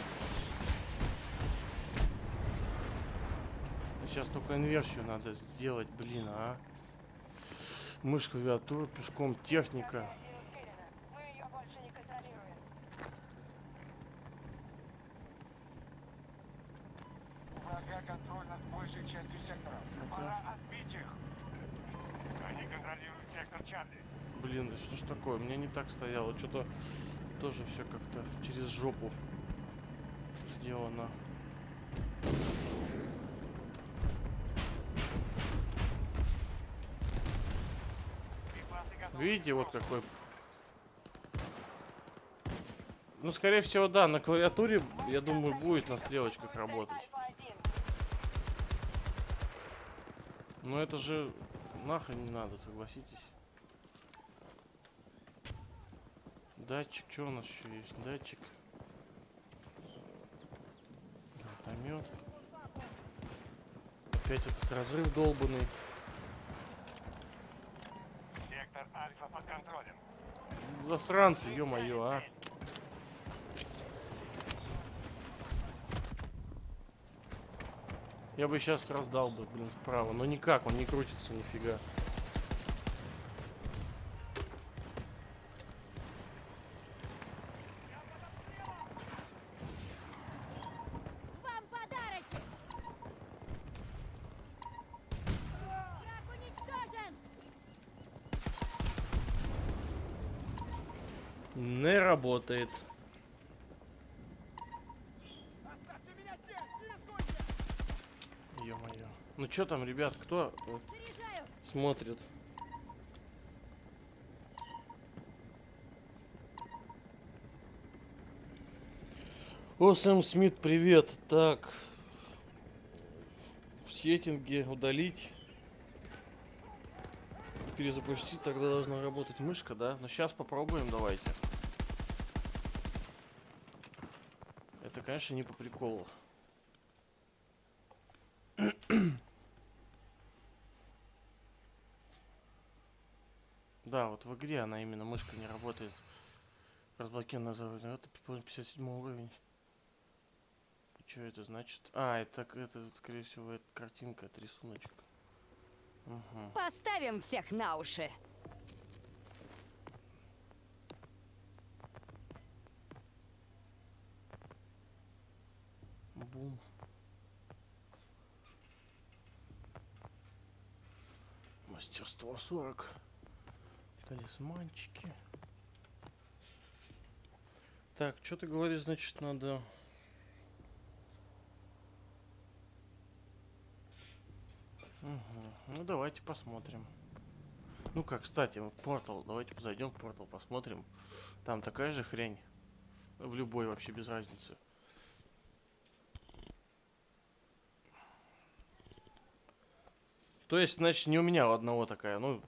Сейчас только инверсию надо сделать, блин, а. Мышь, клавиатура, пешком, техника. Один утеряна. Мы ее больше не контролируем. У врага контроль над большей частью сектора. Пора отбить их. Они контролируют сектор Чарли. Блин, да что ж такое? У меня не так стояло. Что-то тоже все как-то через жопу сделано. Видите, вот какой... Ну, скорее всего, да, на клавиатуре, я думаю, будет на стрелочках работать. Альфа-1. Но это же нахрен не надо, согласитесь. Датчик, что у нас еще есть? Датчик. Гранатомет. Опять этот разрыв долбанный. Сектор Альфа под контролем. Засранцы, ё-моё, а. Я бы сейчас раздал бы, блин, вправо. Но никак, он не крутится нифига. Вам работает. Ё-моё. Ну что там, ребят, кто э, Заряжаю! смотрит? О, Сэм Смит, привет. Так. В сеттинге удалить. Перезапустить, тогда должна работать мышка, да? Но сейчас попробуем, давайте. Конечно, не по приколу. Да, вот в игре она именно мышка не работает. Разблокированная заводная. Это 57 уровень. Что это значит? А, это, это, скорее всего, это картинка, это рисуночек. Угу. Поставим всех на уши! Бум. Мастерство 40. Талисманчики. Так, что ты говоришь, значит, надо... Мгм. Ну, давайте посмотрим. Ну как, кстати, в портал. Давайте зайдем в портал, посмотрим. Там такая же хрень. В любой вообще без разницы. То есть, значит, не у меня у одного такая, ну,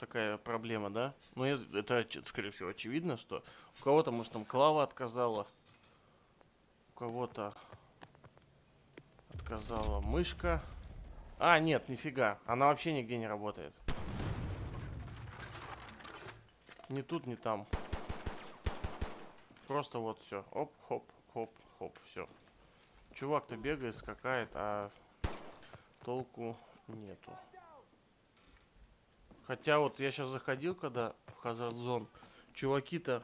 такая проблема, да? Ну, это, скорее всего, очевидно, что у кого-то, может, там клава отказала, у кого-то отказала мышка. А, нет, нифига, она вообще нигде не работает. Ни тут, ни там. Просто вот все. Оп, хоп, хоп, хоп, все. Чувак-то бегает, скакает, а толку нету. Хотя вот я сейчас заходил, когда в Zone, чуваки-то,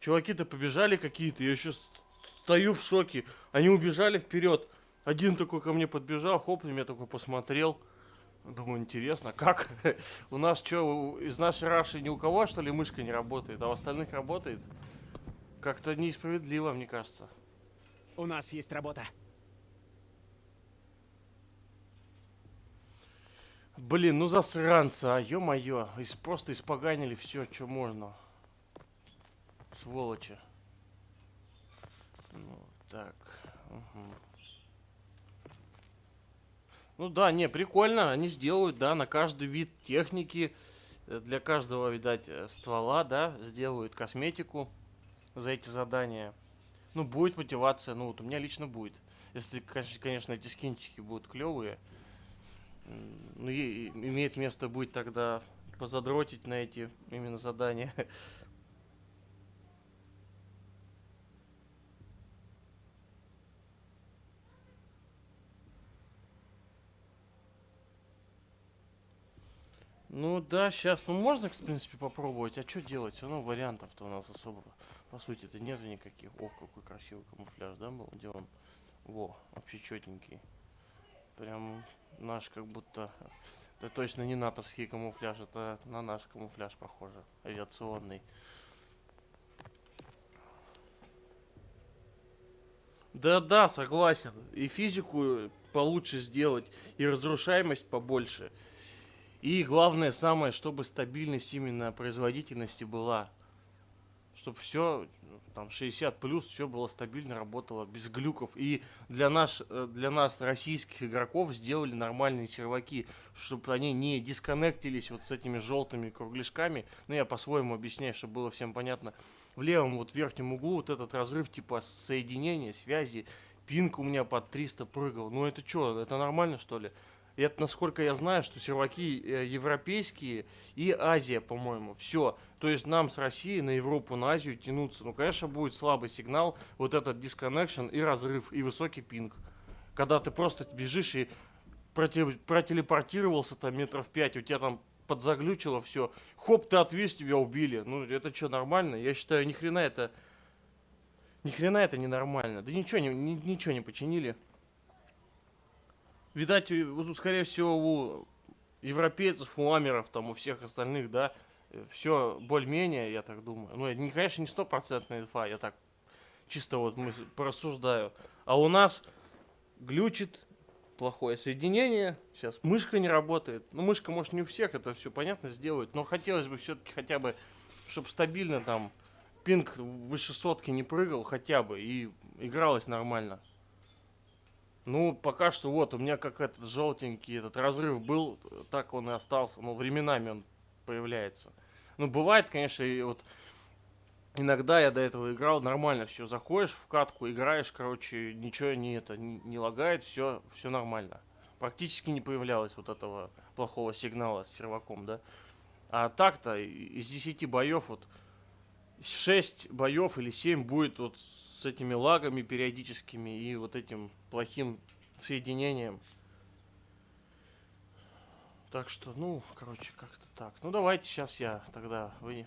чуваки-то побежали какие-то, я еще с- стою в шоке. Они убежали вперед. Один такой ко мне подбежал, хоп, на меня такой посмотрел. Думаю, интересно, как? У нас что, из нашей Раши ни у кого, что ли, мышка не работает, а у остальных работает? Как-то несправедливо, мне кажется. У нас есть работа. Блин, ну засранцы, а ё-моё. Просто испоганили все, что можно. Сволочи. Ну, так. мгм. Ну да, не, прикольно. Они сделают, да, на каждый вид техники. э, Для каждого, видать, э, ствола, да, сделают косметику за эти задания. Ну, будет мотивация, ну вот у меня лично будет. Если, кон- конечно, эти скинчики будут клевые. Ну, и, имеет место быть тогда позадротить на эти именно задания. Ну да, сейчас, ну можно, в принципе, попробовать. А что делать? Все равно вариантов-то у нас особо, по сути-то, нету никаких. О, какой красивый камуфляж, да, был? Где он? Во, вообще четенький. Прям наш как будто... Это точно не натовский камуфляж, это на наш камуфляж похоже. Авиационный. Да-да, согласен. И физику получше сделать, и разрушаемость побольше. И главное самое, чтобы стабильность именно производительности была. Чтобы все, там 60 плюс, все было стабильно, работало без глюков. И для, наш, э, для нас, российских игроков, сделали нормальные серваки, чтобы они не дисконнектились вот с этими желтыми кругляшками. Ну, я по-своему объясняю, чтобы было всем понятно. В левом вот верхнем углу вот этот разрыв типа соединения, связи, пинг у меня под 300 прыгал. Ну это что, это нормально что ли? И это, насколько я знаю, что серваки э, европейские и Азия, по-моему. Все. То есть нам с России на Европу, на Азию тянуться. Ну, конечно, будет слабый сигнал, вот этот disconnection и разрыв, и высокий пинг. Когда ты просто бежишь и проте- протелепортировался там метров 5, у тебя там подзаглючило все. Хоп, ты отвис, тебя убили. Ну, это что, нормально? Я считаю, ни хрена это... Ни хрена это ненормально. Да ничего не, ни- ничего не починили. Видать, вот, скорее всего, у европейцев, у амеров, там, у всех остальных, да, все более-менее, я так думаю. Ну, не, конечно, не стопроцентная инфа, я так чисто вот мы порассуждаю. А у нас глючит плохое соединение, сейчас мышка не работает. Ну, мышка, может, не у всех это все понятно сделать, но хотелось бы все-таки хотя бы, чтобы стабильно там пинг выше сотки не прыгал хотя бы и игралось нормально. Ну, пока что вот, у меня как этот желтенький этот разрыв был, так он и остался. Ну, временами он появляется. Ну, бывает, конечно, и вот иногда я до этого играл, нормально все. Заходишь в катку, играешь, короче, ничего не это, не, не лагает, все, все нормально. Практически не появлялось вот этого плохого сигнала с серваком, да. А так-то из 10 боев вот 6 боев или 7 будет вот с этими лагами периодическими и вот этим плохим соединением. Так что, ну, короче, как-то так. Ну, давайте сейчас я тогда вы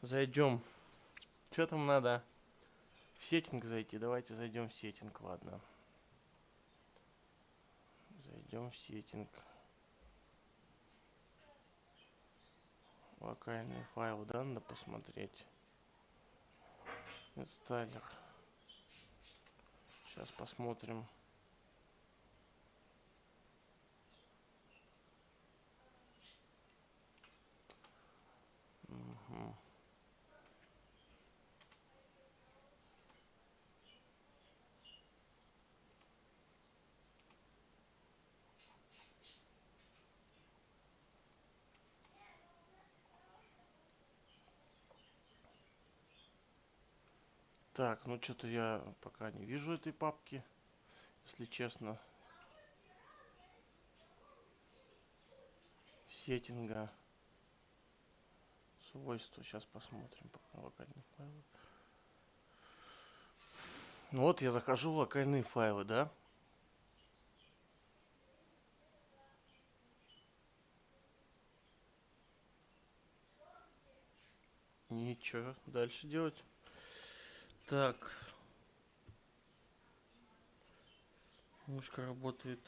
зайдем. Что там надо? В сеттинг зайти. Давайте зайдем в сеттинг, ладно. Зайдем в сеттинг. Локальные файлы, да, надо посмотреть. Инсталлер. Сейчас посмотрим. Так, ну что-то я пока не вижу этой папки, если честно. Сеттинга. Свойства. Сейчас посмотрим пока локальные файлы. Ну вот я захожу в локальные файлы, да? Ничего дальше делать. Так. Мышка работает.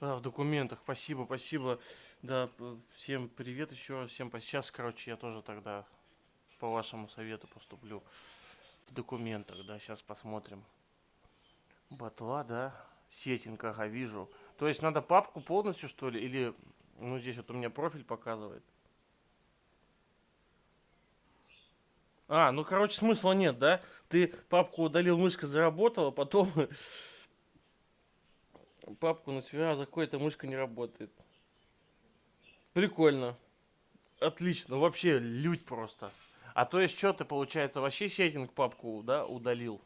А, в документах. Спасибо, спасибо. Да, всем привет еще раз. Всем Сейчас, короче, я тоже тогда по вашему совету поступлю в документах, да, сейчас посмотрим. Батла, да, Сеттинг, ага, вижу. То есть надо папку полностью, что ли? Или, ну, здесь вот у меня профиль показывает. А, ну, короче, смысла нет, да? Ты папку удалил, мышка заработала, потом папку на сфера заходит, а мышка не работает. Прикольно. Отлично, вообще лють просто. А то есть что ты, получается, вообще сеттинг папку, да, удалил?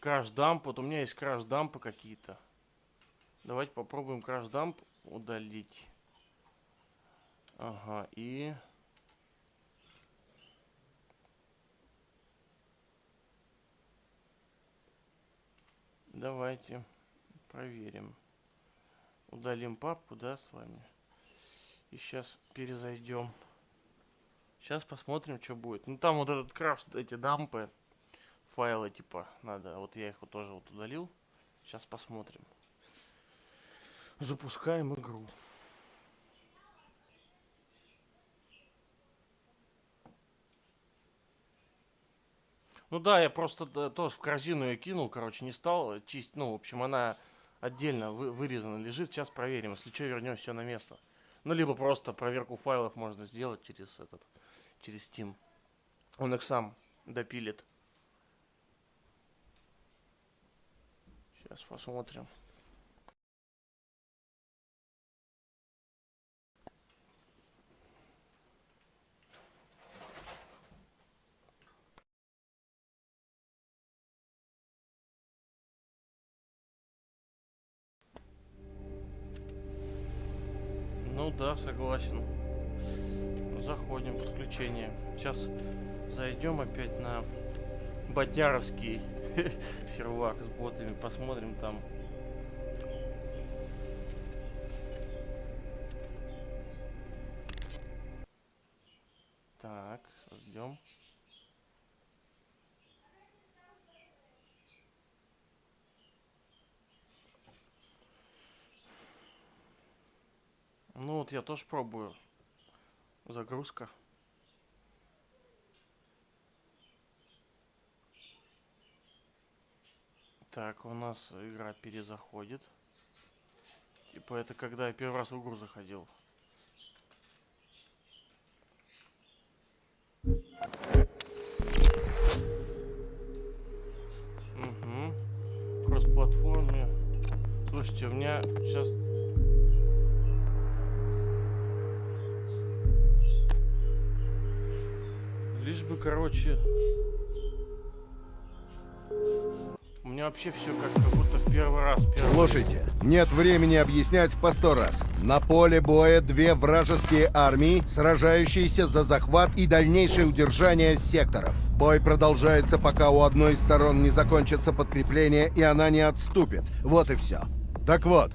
Краш-дамп, вот у меня есть краш-дампы какие-то. Давайте попробуем краш-дамп удалить. Ага, и... Давайте проверим. Удалим папку, да, с вами. И сейчас перезайдем. Сейчас посмотрим, что будет. Ну там вот этот краш, эти дампы, файлы типа надо. Вот я их вот тоже вот удалил. Сейчас посмотрим. Запускаем игру. Ну да, я просто тоже в корзину ее кинул, короче, не стал чистить. Ну, в общем, она отдельно вы, вырезана лежит. Сейчас проверим. Если что, вернем все на место. Ну, либо просто проверку файлов можно сделать через этот, через Steam. Он их сам допилит. Сейчас посмотрим. Сейчас зайдем опять на Батяровский сервак с ботами, посмотрим там. Так, ждем. Ну вот я тоже пробую. Загрузка. Так, у нас игра перезаходит. Типа это когда я первый раз в игру заходил. Угу. Кросс-платформе. Слушайте, у меня сейчас Лишь бы, короче... Меня вообще все как, как будто в первый раз. Первый... Слушайте, нет времени объяснять по сто раз. На поле боя две вражеские армии, сражающиеся за захват и дальнейшее удержание секторов. Бой продолжается, пока у одной из сторон не закончится подкрепление и она не отступит. Вот и все. Так вот,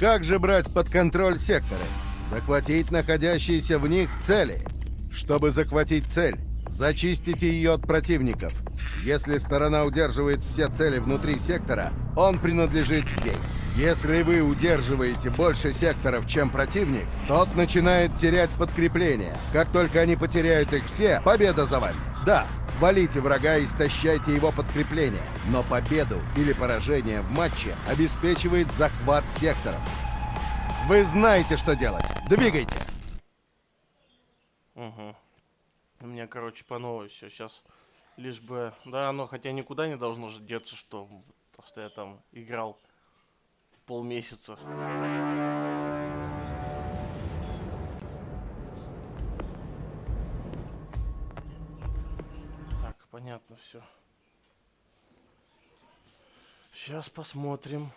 как же брать под контроль секторы? Захватить находящиеся в них цели. Чтобы захватить цель, зачистите ее от противников. Если сторона удерживает все цели внутри сектора, он принадлежит ей. Если вы удерживаете больше секторов, чем противник, тот начинает терять подкрепление. Как только они потеряют их все, победа за вами. Да, валите врага и истощайте его подкрепление. Но победу или поражение в матче обеспечивает захват секторов. Вы знаете, что делать. Двигайте! Угу. У меня, короче, по новой все. Сейчас лишь бы... Да, оно хотя никуда не должно же деться, что, то, что я там играл полмесяца. Так, понятно все. Сейчас посмотрим.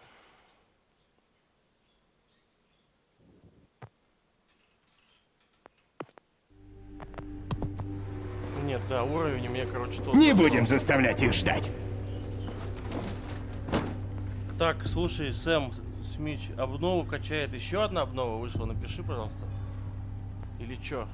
Уровень у меня, короче, тот. Не будем тот. заставлять их ждать. Так, слушай, Сэм Смич, обнову качает. Еще одна обнова вышла. Напиши, пожалуйста. Или чё?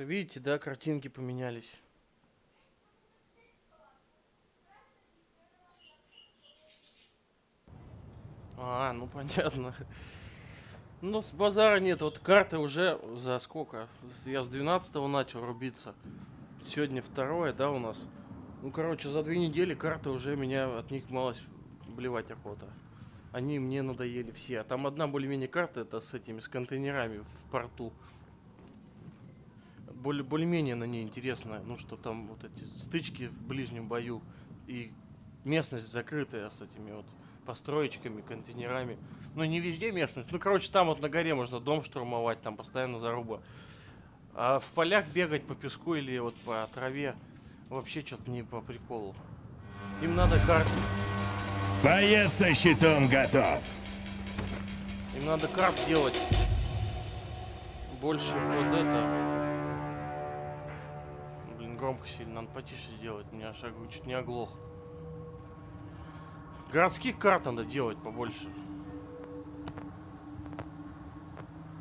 Немножко, видите, да, картинки поменялись. А, ну понятно. Ну, с базара нет, вот карты уже за сколько? Я с 12 начал рубиться. Сегодня второе, да, у нас? Ну, короче, за две недели карты уже меня от них малость блевать охота. Они мне надоели все. А там одна более-менее карта, это с этими, с контейнерами в порту. Более- Более-менее на ней интересно, ну, что там вот эти стычки в ближнем бою. И местность закрытая с этими вот построечками, контейнерами. Ну, не везде местность. Ну, короче, там вот на горе можно дом штурмовать, там постоянно заруба. А в полях бегать по песку или вот по траве вообще что-то не по приколу. Им надо карты. Боец со щитом готов. Им надо карт делать. Больше вот это. Громко сильно, надо потише сделать. Меня шаг чуть не оглох. Городских карт надо делать побольше.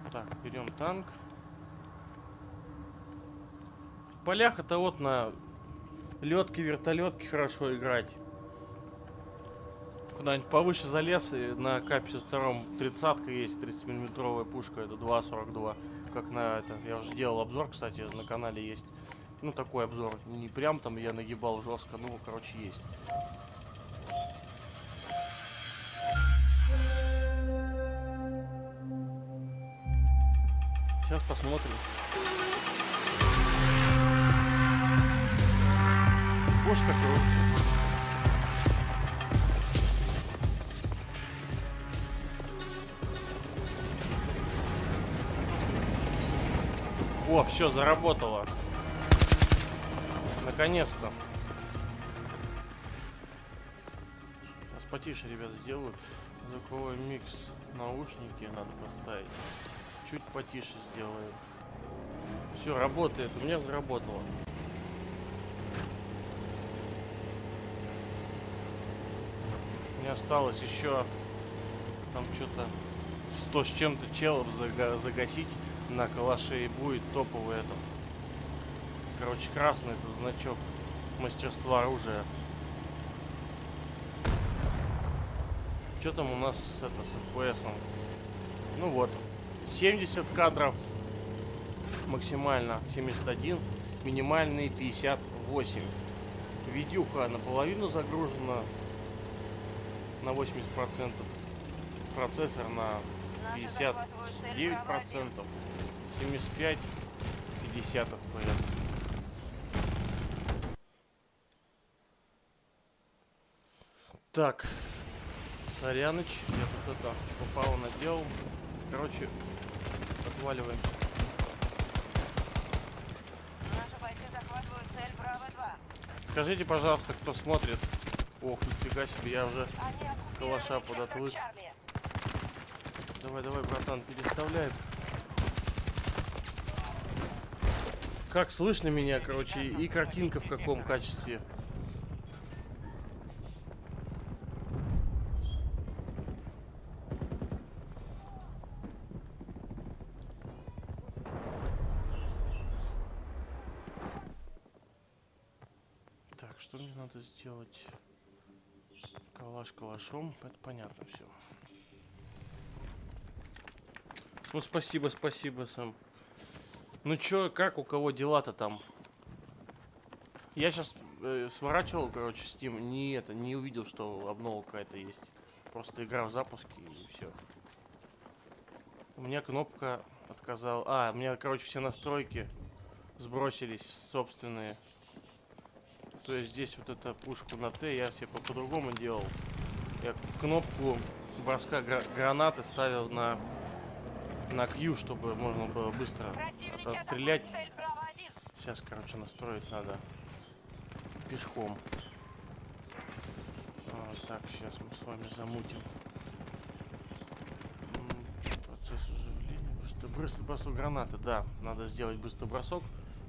Так, берем танк. В полях это вот на летке, вертолетке хорошо играть. Куда-нибудь повыше залез и на К-52 тридцатка есть, 30-миллиметровая пушка, это 2.42. Как на это, я уже делал обзор, кстати, на канале есть. Ну, такой обзор. Не прям там я нагибал жестко, ну, короче, есть. Сейчас посмотрим. Пушка круто. О, все, заработало. Наконец-то. Сейчас потише, ребят, сделаю. Звуковой микс. Наушники надо поставить. Чуть потише сделаем. Все, работает. У меня заработало. Мне осталось еще там что-то 100 с чем-то челов зага- загасить на калаше и будет топовый этот. Короче, красный это значок мастерства оружия. Что там у нас с, это, с FPS? -ом? Ну вот, 70 кадров максимально 71, минимальный 58. Видюха наполовину загружена на 80%. Процессор на 59 процентов 75 50 FPS. Так, Соряныч, я тут это попало наделал. Короче, отваливаем. Наши бойцы захватывают цель Браво-2. Скажите, пожалуйста, кто смотрит. Ох, нифига себе, я уже... Калаша подотвык. Чарли. Давай, давай, братан, переставляет. Как слышно меня, короче, и картинка в каком качестве. Так, что мне надо сделать? Калаш калашом, это понятно все. Ну, спасибо, спасибо, Сэм. Ну чё, как, у кого дела-то там? Я сейчас сворачивал, короче, Steam, не это, не увидел, что обнова какая-то есть. Просто игра в запуске и все. У меня кнопка отказала. А, у меня, короче, все настройки сбросились собственные. То есть здесь вот эту пушку на Т я себе по- по-другому делал. Я кнопку броска гра- гранаты ставил на на Q, чтобы можно было быстро отстрелять. атакуют цель Браво-1. Сейчас, короче, настроить надо пешком. А, так, сейчас мы с вами замутим. Процесс оживления. Быстро, быстро бросок гранаты, да. Надо сделать быстрый бросок,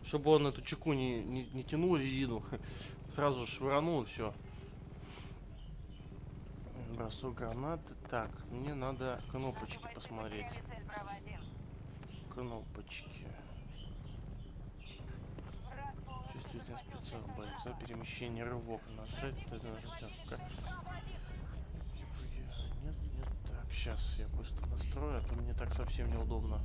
чтобы он эту чеку не, не, не тянул резину. Сразу швырнул и все бросок гранаты. Так, мне надо кнопочки посмотреть. Кнопочки. Чувствительность спецов бойца, перемещение рывок. Нажать, это жутевка. Нет, нет, так, сейчас я быстро настрою, а то мне так совсем неудобно.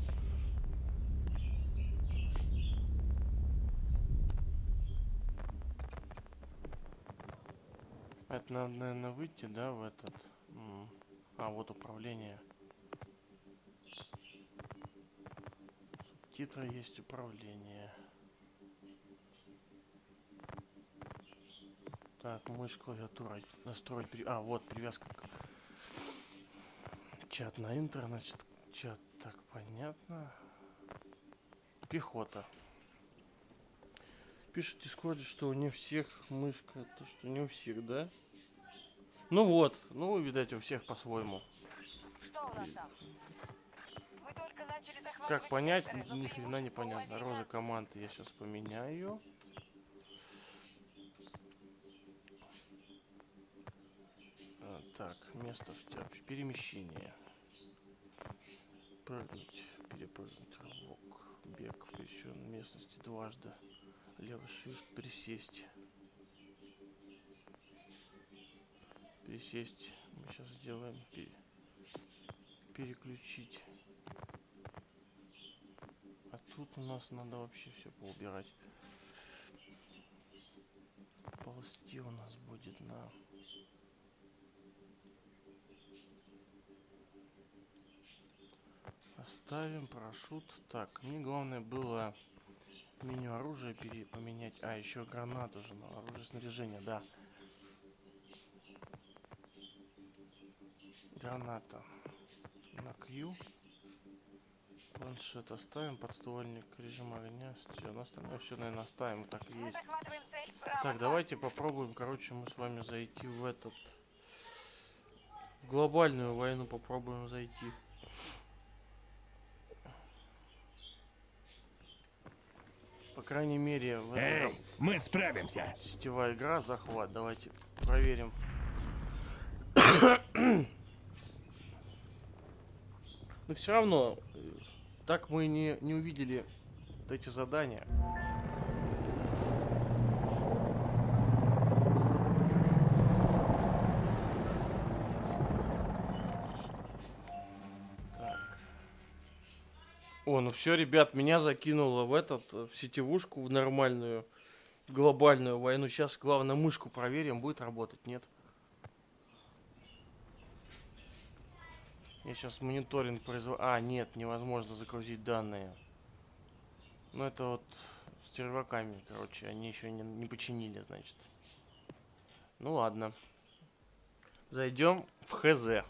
Это надо, наверное, выйти, да, в этот... А, вот управление. Субтитры есть управление. Так, мышь, клавиатура, настроить... А, вот, привязка. Чат на интер, значит, чат, так, понятно. Пехота. Пишет в Дискорде, что не всех мышка, это что не у всех, да? Ну вот, ну, видать, у всех по-своему. Как понять, ни хрена непонятно. у Роза команды я сейчас поменяю. А, так, место в тяп- перемещение. Прыгнуть, перепрыгнуть, рывок, бег в пересеченной местности дважды. Левый shift, присесть. Пересесть. Мы сейчас сделаем. пе- переключить. А тут у нас надо вообще все поубирать. Ползти у нас будет на... Оставим парашют. Так, мне главное было меню оружия пере поменять. А, еще гранату же, на оружие снаряжения, да. Граната. На Q. Планшет оставим, подствольник, режим огня, все, на остальное все, наверное, оставим, так и есть. цель. Так, давайте попробуем, короче, мы с вами зайти в этот... В глобальную войну попробуем зайти. По крайней мере, в этом Эй, мы справимся. сетевая игра, захват. Давайте проверим. Но все равно, э, так мы не, не увидели вот эти задания. О, ну все, ребят, меня закинуло в этот, э, в сетевушку, в нормальную, глобальную войну. Сейчас, главное, мышку проверим, будет работать, нет? Я сейчас мониторинг произвожу. А, нет, невозможно загрузить данные. Ну, это вот с серваками, короче, они еще не, не починили, значит. Ну ладно. Зайдем в ХЗ.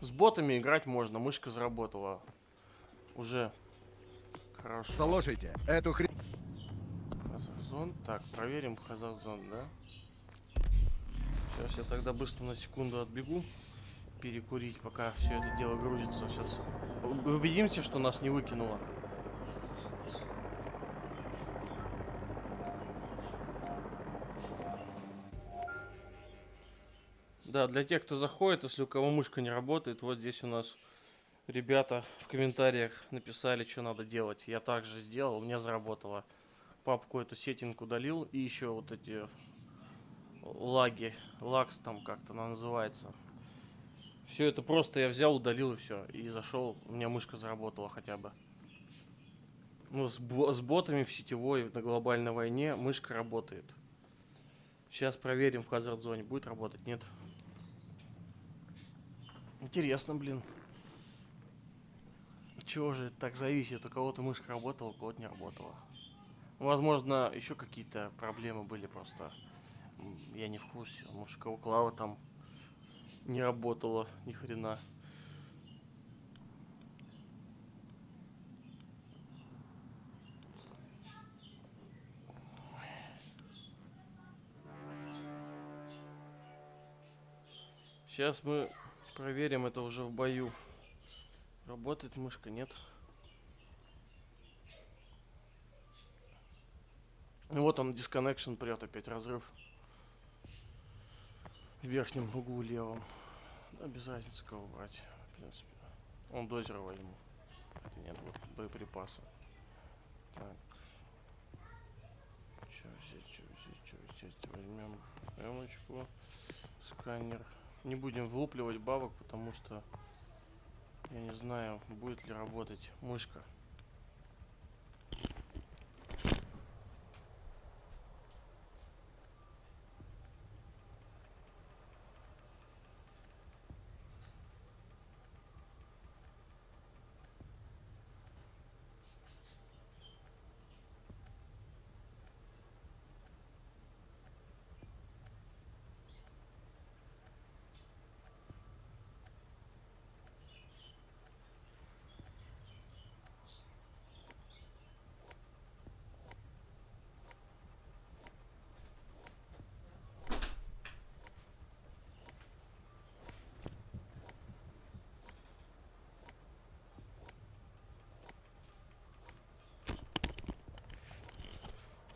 С ботами играть можно, мышка заработала. Уже хорошо. Слушайте, эту хрень... Хазарзон. Так, проверим Хазарзон, да? Сейчас я тогда быстро на секунду отбегу. Перекурить, пока все это дело грузится. Сейчас убедимся, что нас не выкинуло. Да, для тех, кто заходит, если у кого мышка не работает, вот здесь у нас ребята в комментариях написали, что надо делать. Я также сделал, у меня заработало. Папку эту сеттинг удалил и еще вот эти лаги, лакс там как-то она называется. Все это просто я взял, удалил и все. И зашел, у меня мышка заработала хотя бы. Ну, с, с ботами в сетевой на глобальной войне мышка работает. Сейчас проверим в Hazard зоне, будет работать, нет. Интересно, блин. Чего же это так зависит? У кого-то мышка работала, у кого-то не работала. Возможно, еще какие-то проблемы были просто. Я не в курсе. Может, у клава там не работала ни хрена. Сейчас мы проверим это уже в бою. Работает мышка, нет? Ну вот он, disconnection прет опять, разрыв. В верхнем углу левом. Да, без разницы кого брать, в принципе. Он дозера возьму. Нет, вот боеприпасы. Так. Что взять, что взять, что взять? Возьмем эмочку, сканер. Не будем влупливать бабок, потому что я не знаю, будет ли работать мышка.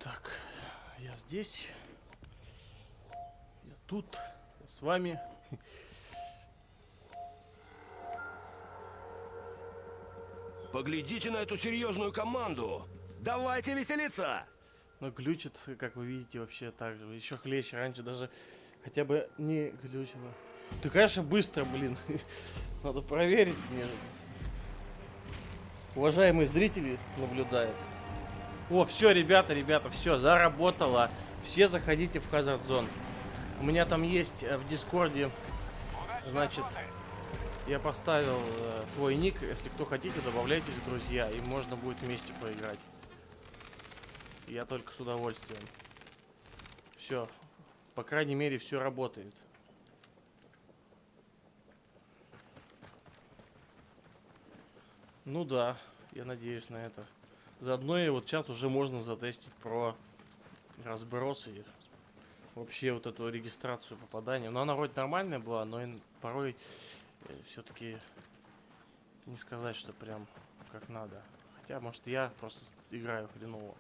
Так, я здесь. Я тут. Я с вами. Поглядите на эту серьезную команду! Давайте веселиться! Но глючит, как вы видите, вообще так же. Еще хлеще. Раньше даже хотя бы не глючило. Ты, конечно, быстро, блин. Надо проверить мне. Уважаемые зрители наблюдают. О, все, ребята, ребята, все, заработало. Все заходите в Hazard Zone. У меня там есть э, в Дискорде, значит, я поставил э, свой ник. Если кто хотите, добавляйтесь, друзья, и можно будет вместе поиграть. Я только с удовольствием. Все. По крайней мере, все работает. Ну да, я надеюсь на это. Заодно и вот сейчас уже можно затестить про разброс и вообще вот эту регистрацию попадания. Но она вроде нормальная была, но ин- порой все-таки не сказать, что прям как надо. Хотя, может, я просто играю хреново.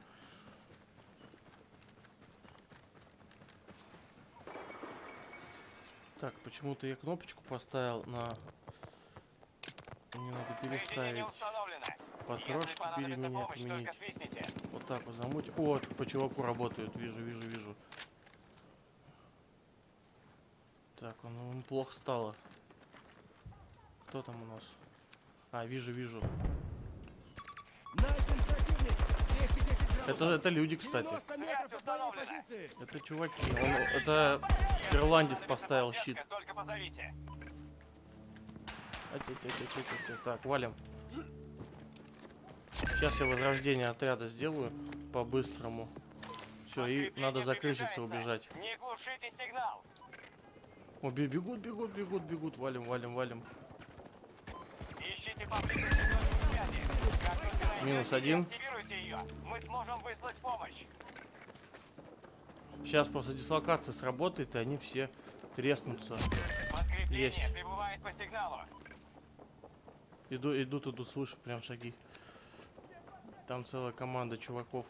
Так, почему-то я кнопочку поставил на... Мне надо переставить. Потрошки переменять, только свистните. Вот так вот замуть. О, по чуваку работают. Вижу, вижу, вижу. Так, он, он плохо стало. Кто там у нас? А, вижу, вижу. Это, это люди, кстати. Это чуваки. Он, это ирландец поставил щит. Как только Сейчас я возрождение отряда сделаю по-быстрому. Все, и надо за крысицы приближается. убежать. Не глушите сигнал. О, бе- бегут, бегут, бегут, бегут. Валим, валим, валим. Ищите Минус один. Мы сможем выслать помощь. Сейчас после дислокации сработает, и они все треснутся. Подкрепление Есть. прибывает по сигналу. Иду, идут, идут, слышу прям шаги. Там целая команда чуваков.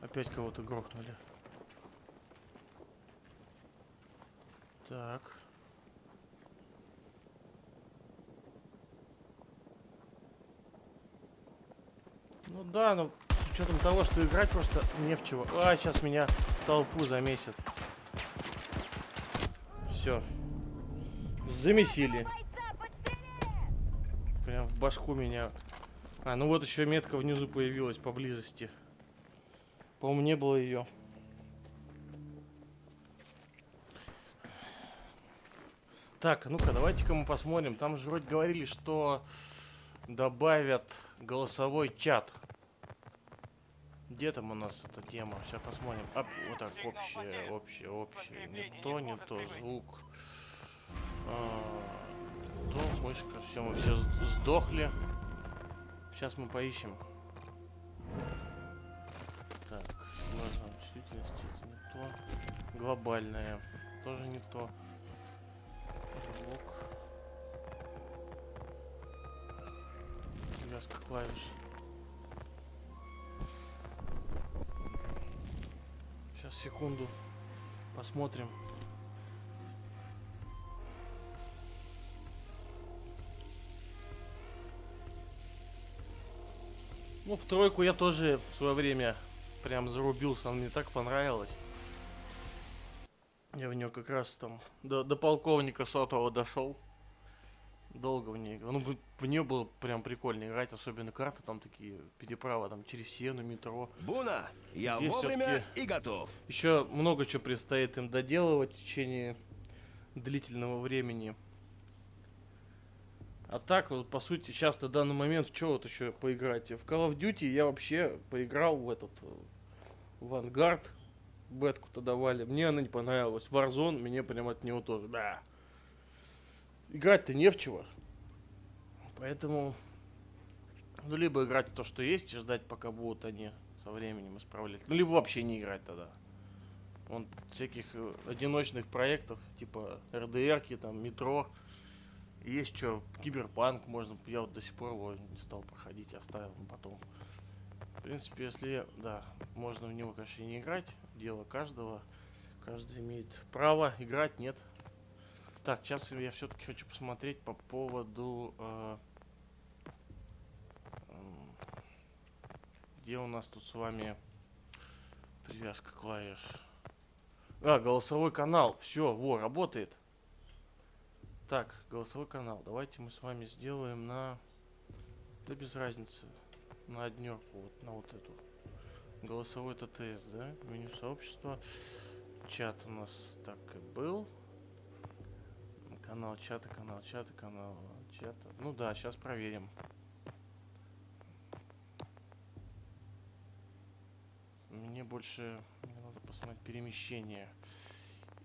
Опять кого-то грохнули. Так. Ну да, но с учетом того, что играть просто не в чего. А, сейчас меня толпу замесят. Все. Замесили. Прям в башку меня. А, ну вот еще метка внизу появилась поблизости. По-моему, не было ее. Так, ну-ка, давайте-ка мы посмотрим. Там же вроде говорили, что добавят голосовой чат. Где там у нас эта тема? Сейчас посмотрим. А, вот так, общее, общее, общее. Не то, не то, звук. А, то, мышка, все, мы все сдохли. Сейчас мы поищем. Так, глаза чувствительности, это не то. Глобальное, тоже не то. Звук. Связка клавиш. Сейчас, секунду. Посмотрим. Ну, в тройку я тоже в свое время прям зарубился, она мне так понравилась. Я в нее как раз там до, до полковника сотого дошел. Долго в ней. играл. Ну, в, нее было прям прикольно играть, особенно карты там такие, переправа там через Сену, метро. Буна, я Здесь вовремя и готов. Еще много чего предстоит им доделывать в течение длительного времени. А так, вот, по сути, сейчас на данный момент в что вот еще поиграть? В Call of Duty я вообще поиграл в этот э, Vanguard. Бетку-то давали. Мне она не понравилась. Warzone мне прям от него тоже. Да. Играть-то не в чего. Поэтому, ну, либо играть то, что есть, и ждать, пока будут они со временем исправлять. Ну, либо вообще не играть тогда. Вон всяких э, одиночных проектов, типа РДРки, там, метро. Есть что, киберпанк можно, я вот до сих пор его не стал проходить, оставил потом. В принципе, если, да, можно в него, конечно, не играть, дело каждого. Каждый имеет право играть, нет. Так, сейчас я все-таки хочу посмотреть по поводу... э, м, где у нас тут с вами привязка клавиш? А, голосовой канал. Все, во, работает. Так, голосовой канал. Давайте мы с вами сделаем на... Да без разницы. На однерку, вот на вот эту. Голосовой ТТС, да? Меню сообщества. Чат у нас так и был. Канал чата, канал чата, канал чата. Ну да, сейчас проверим. Мне больше мне надо посмотреть перемещение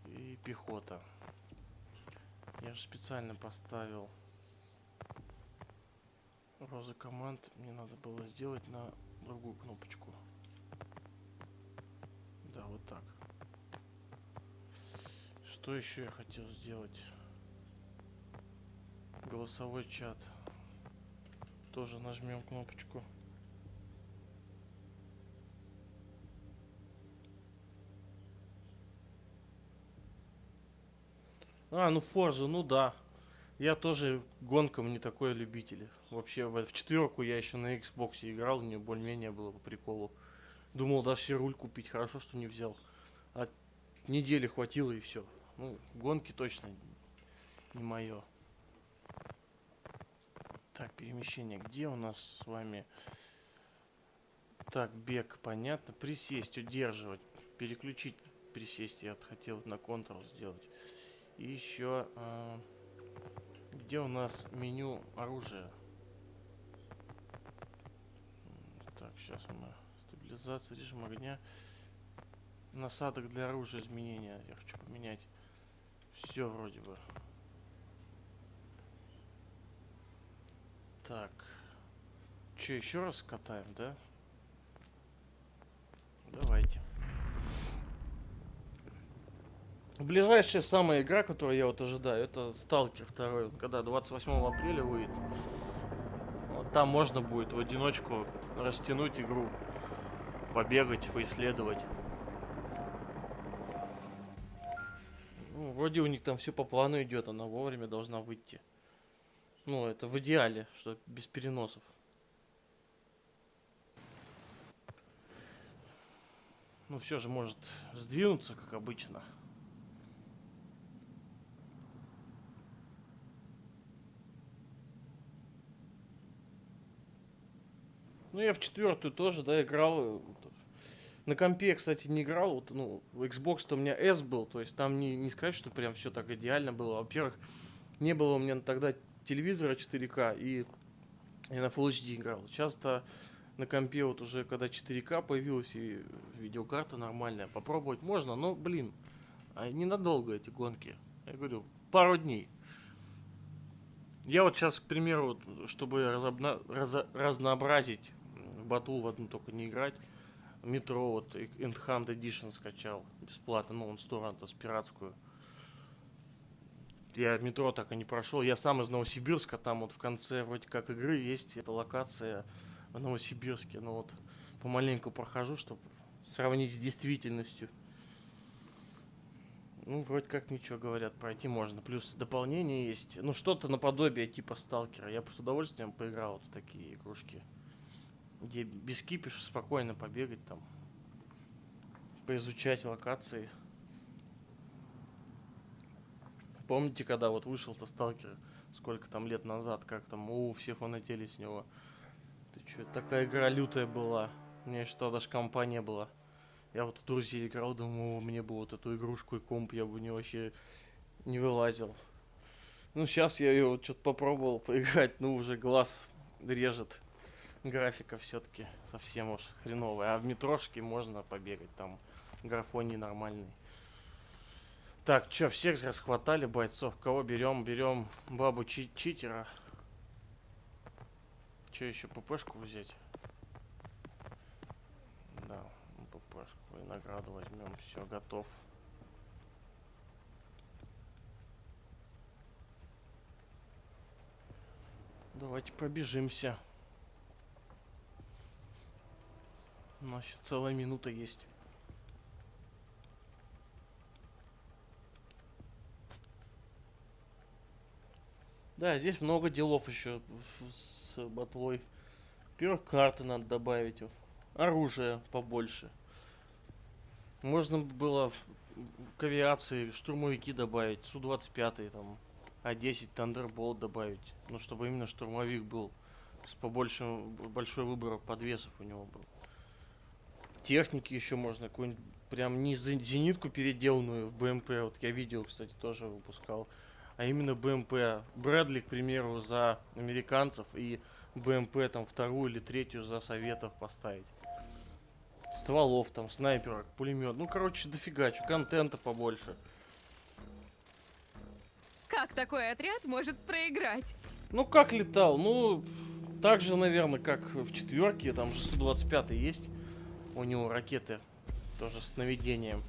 и пехота. Я же специально поставил розы команд. Мне надо было сделать на другую кнопочку. Да, вот так. Что еще я хотел сделать? Голосовой чат. Тоже нажмем кнопочку. А, ну Форза, ну да. Я тоже гонкам не такой любитель. Вообще в, в четверку я еще на Xbox играл, мне более-менее было по приколу. Думал даже себе руль купить, хорошо, что не взял. А недели хватило и все. Ну, гонки точно не мое. Так, перемещение. Где у нас с вами? Так, бег, понятно. Присесть, удерживать. Переключить, присесть. Я хотел на контрол сделать. И еще... а, где у нас меню оружия? Так, сейчас мы... Стабилизация, режим огня. Насадок для оружия изменения. Я хочу поменять. Все вроде бы. Так. Че, еще раз катаем, да? Давайте. Ближайшая самая игра, которую я вот ожидаю, это Сталкер 2, когда 28 апреля выйдет. Вот там можно будет в одиночку растянуть игру, побегать, поисследовать. Ну, вроде у них там все по плану идет, она вовремя должна выйти. Ну, это в идеале, что без переносов. Ну, все же может сдвинуться, как обычно. Ну, я в четвертую тоже, да, играл. э. На компе, кстати, не играл. Вот, ну, в Xbox-то у меня S был, то есть там не, не сказать, что прям все так идеально было. Во-первых, не было у меня тогда телевизора 4К, и я на Full HD играл. Часто на компе вот уже, когда 4К появилась и видеокарта нормальная, попробовать можно, но, блин, а ненадолго эти гонки. Я говорю, пару дней. Я вот сейчас, к примеру, чтобы разобна- разо- разнообразить батл в одну только не играть, метро вот Endhand Edition скачал бесплатно, ну он с пиратскую. Я метро так и не прошел. Я сам из Новосибирска, там вот в конце вроде как игры есть эта локация в Новосибирске. Но вот помаленьку прохожу, чтобы сравнить с действительностью. Ну, вроде как ничего говорят, пройти можно. Плюс дополнение есть. Ну, что-то наподобие типа сталкера. Я бы с удовольствием поиграл вот в такие игрушки. Где без кипиша спокойно побегать там, поизучать локации. Помните, когда вот вышел-то сталкер, сколько там лет назад, как там, у, все фанатели с него. Ты чё, такая игра лютая была. У меня тогда даже компа не было. Я вот у друзей играл, думаю, «О, мне бы вот эту игрушку и комп, я бы не вообще не вылазил. Ну, сейчас я ее что-то попробовал поиграть, ну, уже глаз режет. Графика все-таки совсем уж хреновая. А в метрошке можно побегать, там графоний нормальный. Так, чё, всех расхватали бойцов? Кого берем? Берем бабу чи- читера. Че еще ППшку взять? Да, ППшку и награду возьмем. Все, готов. Давайте пробежимся. У нас еще целая минута есть. Да, здесь много делов еще с батлой. Во-первых, карты надо добавить. Оружие побольше. Можно было к авиации штурмовики добавить. Су-25 там. А-10 Thunderbolt добавить. Ну, чтобы именно штурмовик был. С побольшим, большой выбор подвесов у него был. Техники еще можно. Какую-нибудь прям не за- зенитку переделанную в БМП. Вот я видел, кстати, тоже выпускал а именно БМП. Брэдли, к примеру, за американцев и БМП там вторую или третью за советов поставить. Стволов там, снайперок, пулемет. Ну, короче, дофига, чё, контента побольше. Как такой отряд может проиграть? Ну, как летал? Ну, так же, наверное, как в четверке. Там же Су-25 есть. У него ракеты тоже с наведением.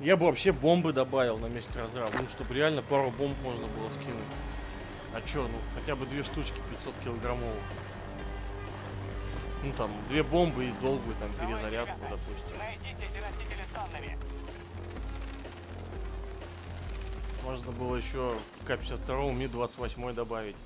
Я бы вообще бомбы добавил на месте разрыва. Ну, чтобы реально пару бомб можно было скинуть. А чё, ну, хотя бы две штучки 500 килограммовых. Ну, там, две бомбы и долгую там перезарядку, допустим. Можно было еще К-52 Ми-28 добавить.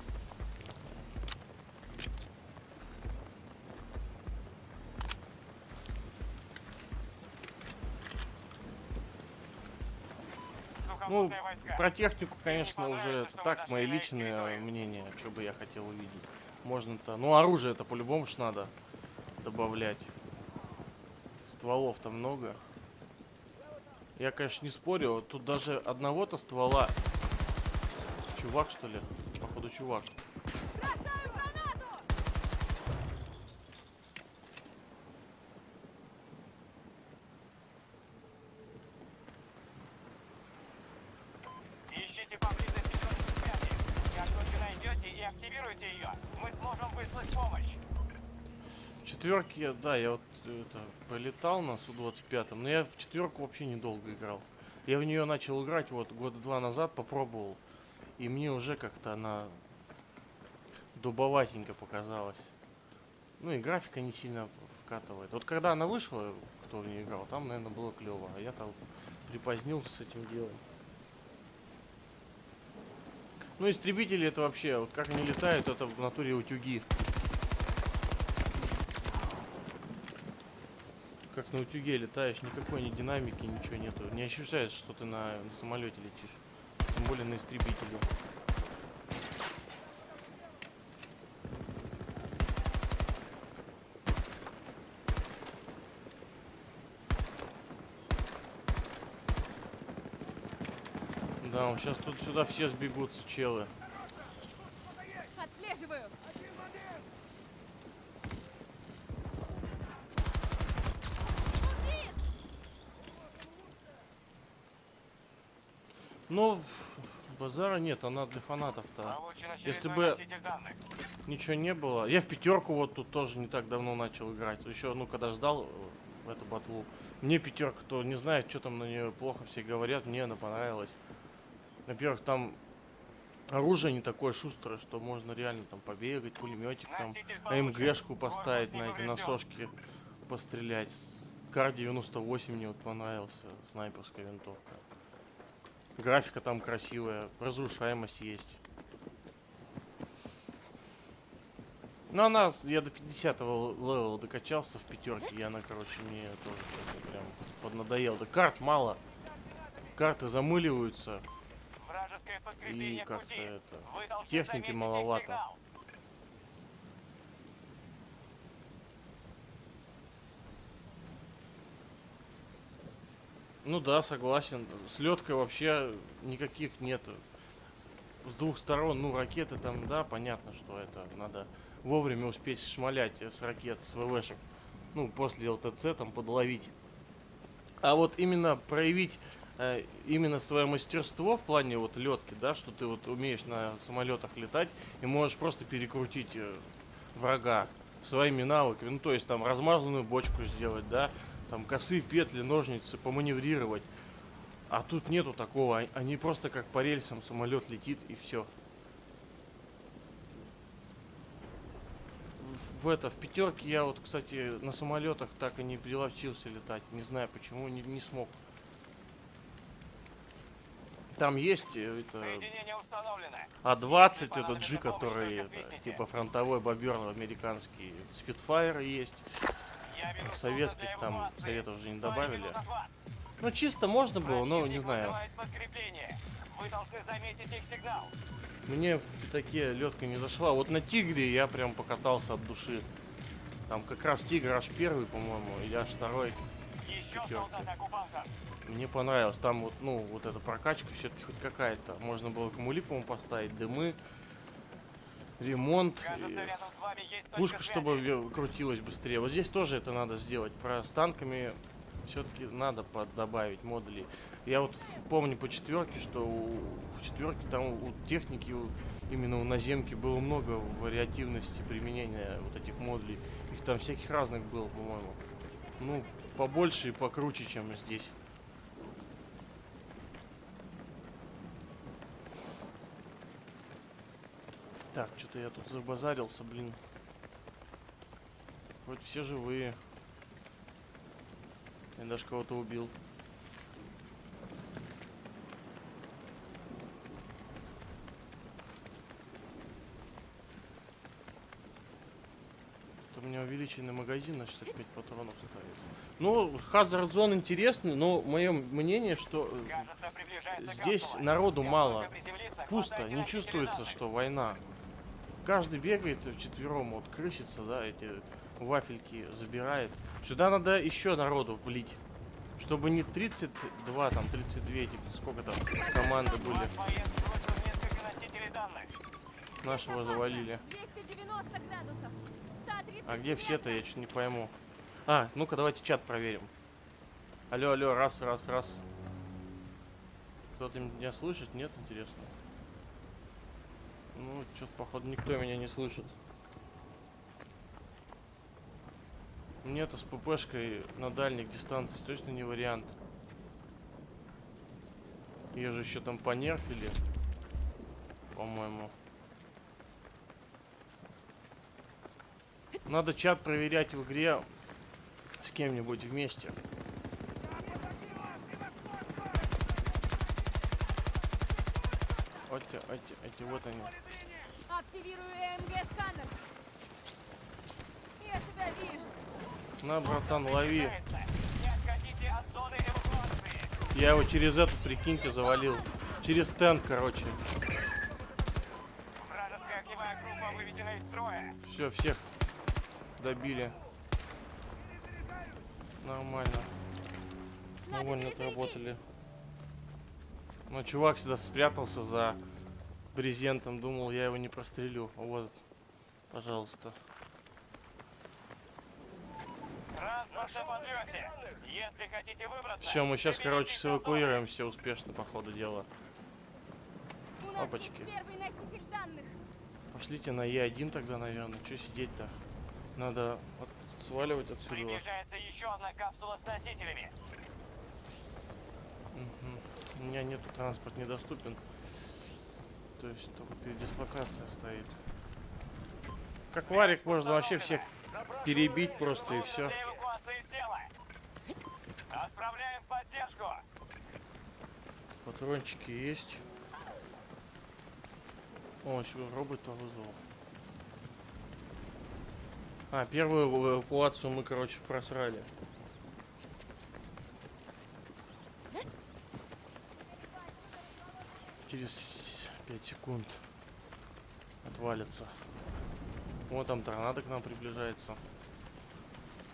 Ну, про технику, конечно, уже это так, мои личные мнения, что бы я хотел увидеть. Можно-то, ну оружие это по-любому ж надо добавлять. Стволов-то много. Я, конечно, не спорю, тут даже одного-то ствола... Чувак, что ли? Походу, чувак. Бросаю гранату! Ищите поблизости точку связи. Как только найдете и активируете ее, мы сможем выслать помощь. В четверке, да, я вот это, полетал на Су-25, но я в четверку вообще недолго играл. Я в нее начал играть вот года два назад, попробовал. И мне уже как-то она дубоватенько показалась. Ну и графика не сильно вкатывает. Вот когда она вышла, кто в нее играл, там, наверное, было клево. А я там припозднился с этим делом. Ну, истребители это вообще, вот как они летают, это в натуре утюги. Как на утюге летаешь, никакой ни динамики, ничего нету. Не ощущаешь, что ты на, на самолете летишь. Тем более на истребителе. Да, сейчас тут сюда все сбегутся, челы. Ну, базара нет, она для фанатов-то. Если бы-. Ничего не было. Я в пятерку вот тут тоже не так давно начал играть. Еще, ну, когда ждал э, эту батлу. Мне пятерка, кто не знает, что там на нее плохо все говорят, мне она понравилась. Во-первых, там оружие не такое шустрое, что можно реально там побегать, пулеметик там, получен. АМГшку поставить на эти насошки, пострелять. Кар 98 мне вот понравился, снайперская винтовка. Графика там красивая, разрушаемость есть. Ну, она, я до 50 левела докачался в пятерке, и она, короче, мне тоже прям поднадоела. Да карт мало. Карты замыливаются. И как-то это... Техники маловато. сигнал. Ну да, согласен. С леткой вообще никаких нет. С двух сторон, ну, ракеты там, да, понятно, что это надо вовремя успеть шмалять с ракет, с ВВшек. Ну, после ЛТЦ там подловить. А вот именно проявить э, именно свое мастерство в плане вот летки, да, что ты вот умеешь на самолетах летать и можешь просто перекрутить э, врага своими навыками. Ну, то есть там размазанную бочку сделать, да, там косые петли, ножницы, поманеврировать. А тут нету такого. а- Они просто как по рельсам самолет летит и все. В это, в пятерке я вот, кстати, на самолетах так и не приловчился летать. Не знаю почему, не, не смог. Там есть э, это Соединение установлено. А-20, это G, который это, типа фронтовой бобер американский. Спитфайр есть. Советских там советов же не добавили. Ну чисто можно было, но не знаю. Мне в такие летка не зашла. Вот на Тигре я прям покатался от души. Там как раз Тигр аж первый, по-моему, или аж второй. Мне понравилось. Там вот, ну, вот эта прокачка все-таки хоть какая-то. Можно было кумули, по-моему, поставить, дымы, ремонт. Пушка, чтобы крутилась быстрее. Вот здесь тоже это надо сделать. Про с танками все-таки надо добавить модулей. Я вот помню по четверке, что у, в четверке там у техники у- именно у наземки было много вариативности применения вот этих модулей. Их там всяких разных было, по-моему. Ну, побольше и покруче, чем здесь. Так, что-то я тут забазарился, блин. Вроде все живые. Я даже кого-то убил. Тут у меня увеличенный магазин на 65 патронов стоит. Ну, Hazard Zone интересный, но мое мнение, что э, Кажется, здесь народу мало. Пусто, не чувствуется, что война. Каждый бегает вчетвером, вот крысится, да, эти вафельки забирает. Сюда надо еще народу влить. Чтобы не 32, там 32, эти, сколько там команды были. Нашего завалили. 290 градусов. 130 А где все-то, я что-то не пойму. А, ну-ка давайте чат проверим. Алло, алло, раз, раз, раз. Кто-то меня слышит? Нет, интересно. Ну, что-то, походу, никто меня не слышит. Нет, с ППшкой на дальних дистанциях точно не вариант. Ее же еще там понерфили. По-моему. Надо чат проверять в игре с кем-нибудь вместе. Эти, эти, эти, вот они. Активирую ЭМГ-сканер. Я тебя вижу. На, братан, лови. Не отходите от зоны эвакуации. Я его через эту, прикиньте, завалил. Через стенд, короче. Все, всех добили. Нормально. Довольно отработали. Но чувак сюда спрятался за брезентом. Думал, я его не прострелю. Вот, пожалуйста. Все, мы сейчас, короче, эвакуируемся успешно, по ходу дела. Данных. Пошлите на Е1 тогда, наверное. Че сидеть-то? Надо от- сваливать отсюда. Приближается еще одна капсула с носителями. Мгм. У меня нету транспорт недоступен. То есть только передислокация стоит. Как варик можно вообще всех перебить просто и все. Отправляем поддержку. Патрончики есть. О, еще робота вызвал. А, первую эвакуацию мы, короче, просрали. Через 5 секунд отвалится. Вот там торнадо к нам приближается.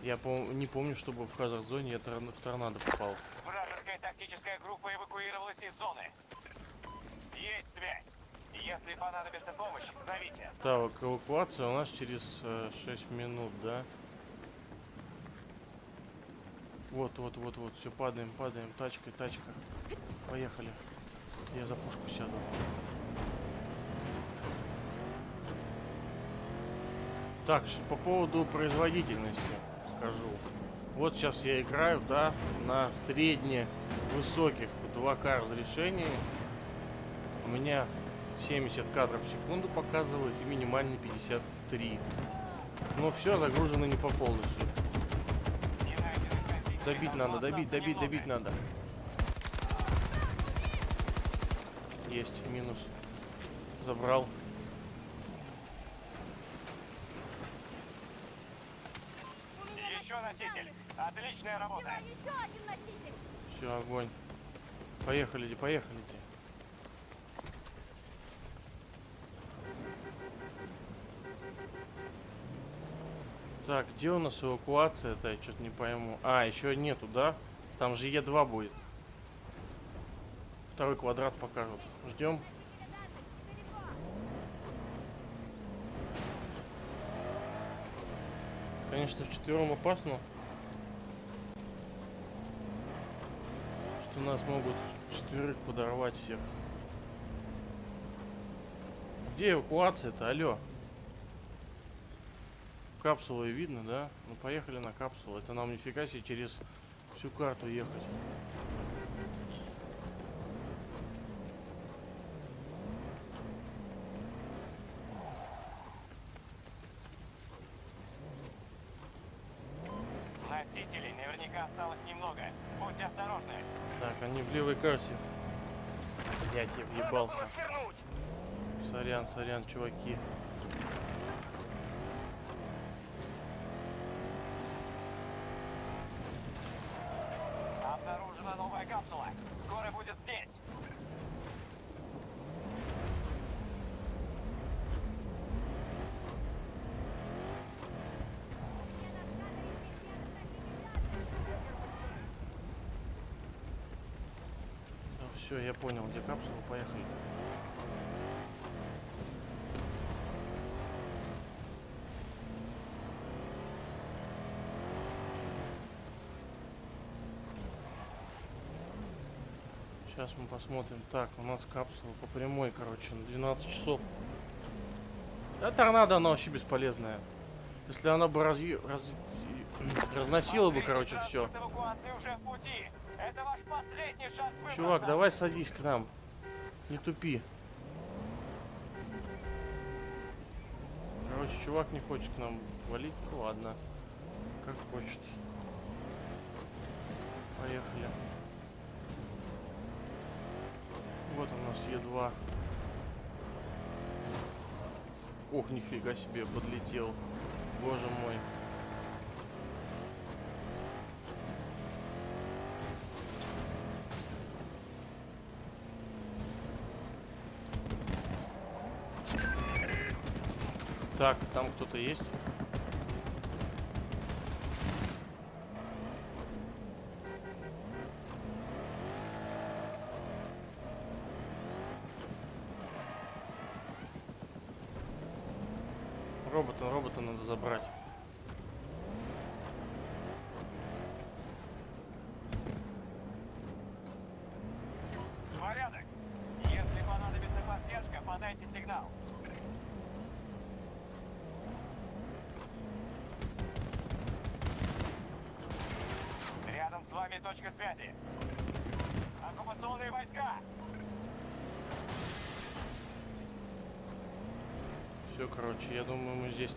Я пом- не помню, чтобы в хазард-зоне я торн- в торнадо попал. Вражеская тактическая группа эвакуировалась из зоны. Есть связь. Если понадобится помощь, зовите. Так, эвакуация у нас через 6 минут, да? Вот, вот, вот, вот, все, падаем, падаем, тачка, тачка. Поехали. Я за пушку сяду. Так, по поводу производительности скажу. Вот сейчас я играю, да, на средне-высоких в 2К разрешении. У меня 70 кадров в секунду показывает и минимальный 53. Но все загружено не по полностью. Добить надо, добить, добить, добить надо. Есть, минус. Забрал. Еще носитель. Отличная работа. Еще один носитель. Все, огонь. Поехали, поехали. Так, где у нас эвакуация-то? Я что-то не пойму. А, еще нету, да? Там же Е2 будет. Второй квадрат покажут. Ждем. Конечно, вчетвером опасно. Что нас могут четверых подорвать всех. Где эвакуация-то? Алло. Капсулы видно, да? Ну поехали на капсулу. Это нам нифига себе через всю карту ехать. Осталось немного. Будьте осторожны. Так, они в левой карте. Блять, я въебался. Сорян, сорян, чуваки. Обнаружена новая капсула. Скоро будет здесь. Да, все, я понял, где капсула, поехали. Сейчас мы посмотрим. Так, у нас капсула по прямой, короче, на 12 часов. Да, торнадо, она вообще бесполезная. Если она бы разъ... раз- разносила бы, короче, все. Чувак, давай садись к нам. Не тупи. Короче, чувак не хочет к нам валить. Ну ладно. Как хочет. Поехали. Вот у нас Е2. Ох, нифига себе, подлетел. Боже мой. Так, там кто-то есть?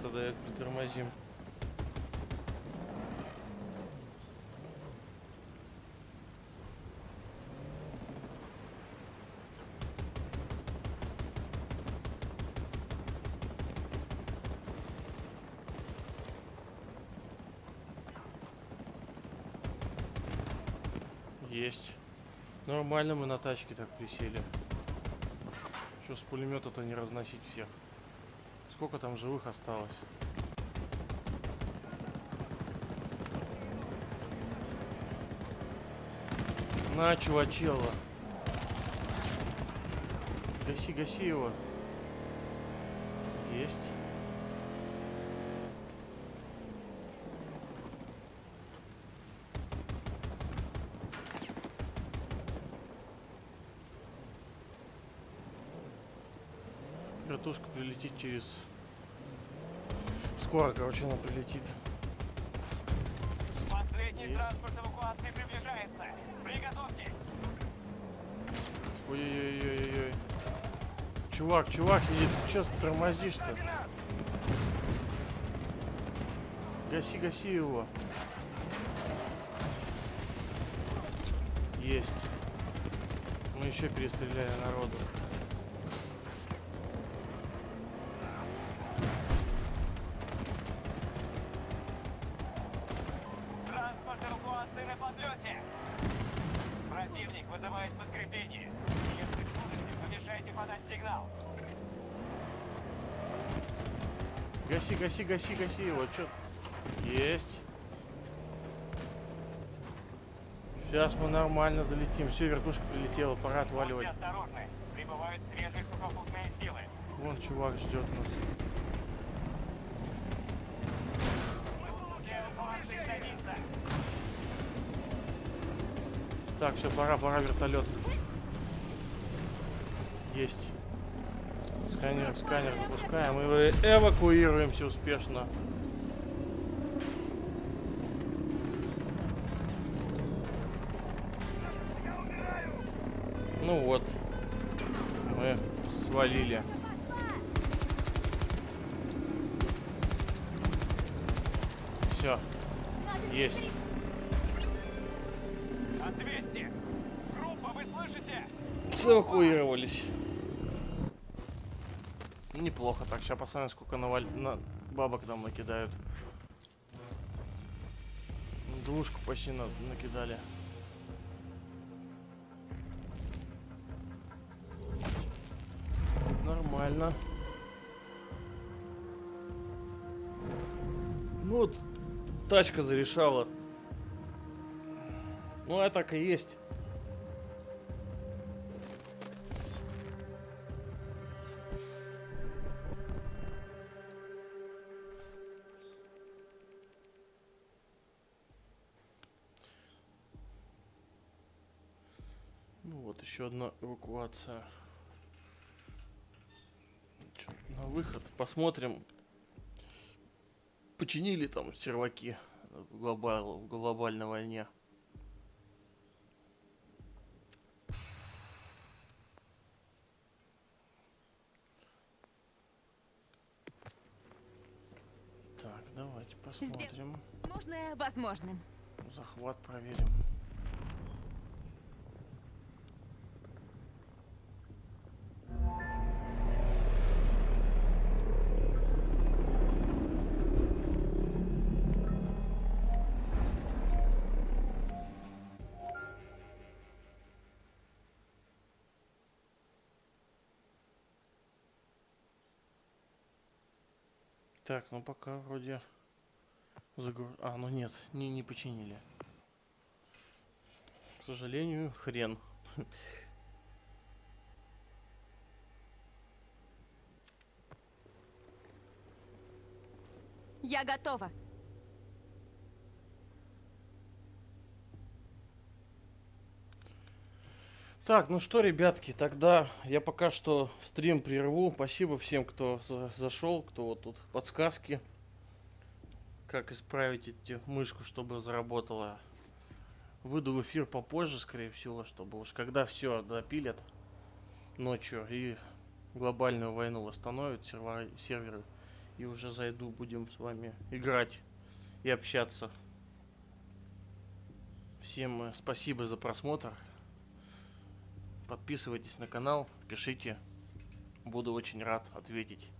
тогда я притормозим. Есть. Нормально мы на тачке так присели. Что с пулемета-то не разносить всех? Сколько там живых осталось? На, чувачело. Гаси, гаси его. Есть. Прилетит через... Скоро, короче, она прилетит. Последний Есть. транспорт эвакуации приближается. Приготовьтесь. Ой-ой-ой-ой-ой. Чувак, чувак сидит. Че тормозишь-то? Гаси, гаси его. Есть. Мы еще перестреляли народу. Гаси, гаси, гаси, гаси его. Че? Есть. Сейчас мы нормально залетим. Все, вертушка прилетела, пора отваливать. Будьте осторожны. Прибывают свежие сухопутные силы. Вон чувак ждет нас. Так, все, пора, пора вертолет. Есть. Сканер, сканер запускаем и эвакуируемся успешно. Ну вот. Мы свалили. Неплохо так. Сейчас посмотрим, сколько наваль... на... бабок нам накидают. Двушку почти на... накидали. Нормально. Ну вот, тачка зарешала. Ну, а так и есть. Еще одна эвакуация. На выход. Посмотрим. Починили там серваки в, глобал, в глобальной войне. Так, давайте посмотрим. Возможное возможным. Захват проверим. Так, ну пока вроде загруз... А, ну нет, не, не починили. К сожалению, хрен. Я готова. Так, ну что, ребятки, тогда я пока что стрим прерву. Спасибо всем, кто за- зашел, кто вот тут подсказки. Как исправить эти мышку, чтобы заработала. Выйду в эфир попозже, скорее всего, чтобы уж когда все допилят ночью и глобальную войну восстановят сервера, серверы. И уже зайду, будем с вами играть и общаться. Всем э, спасибо за просмотр. Подписывайтесь на канал, пишите. Буду очень рад ответить.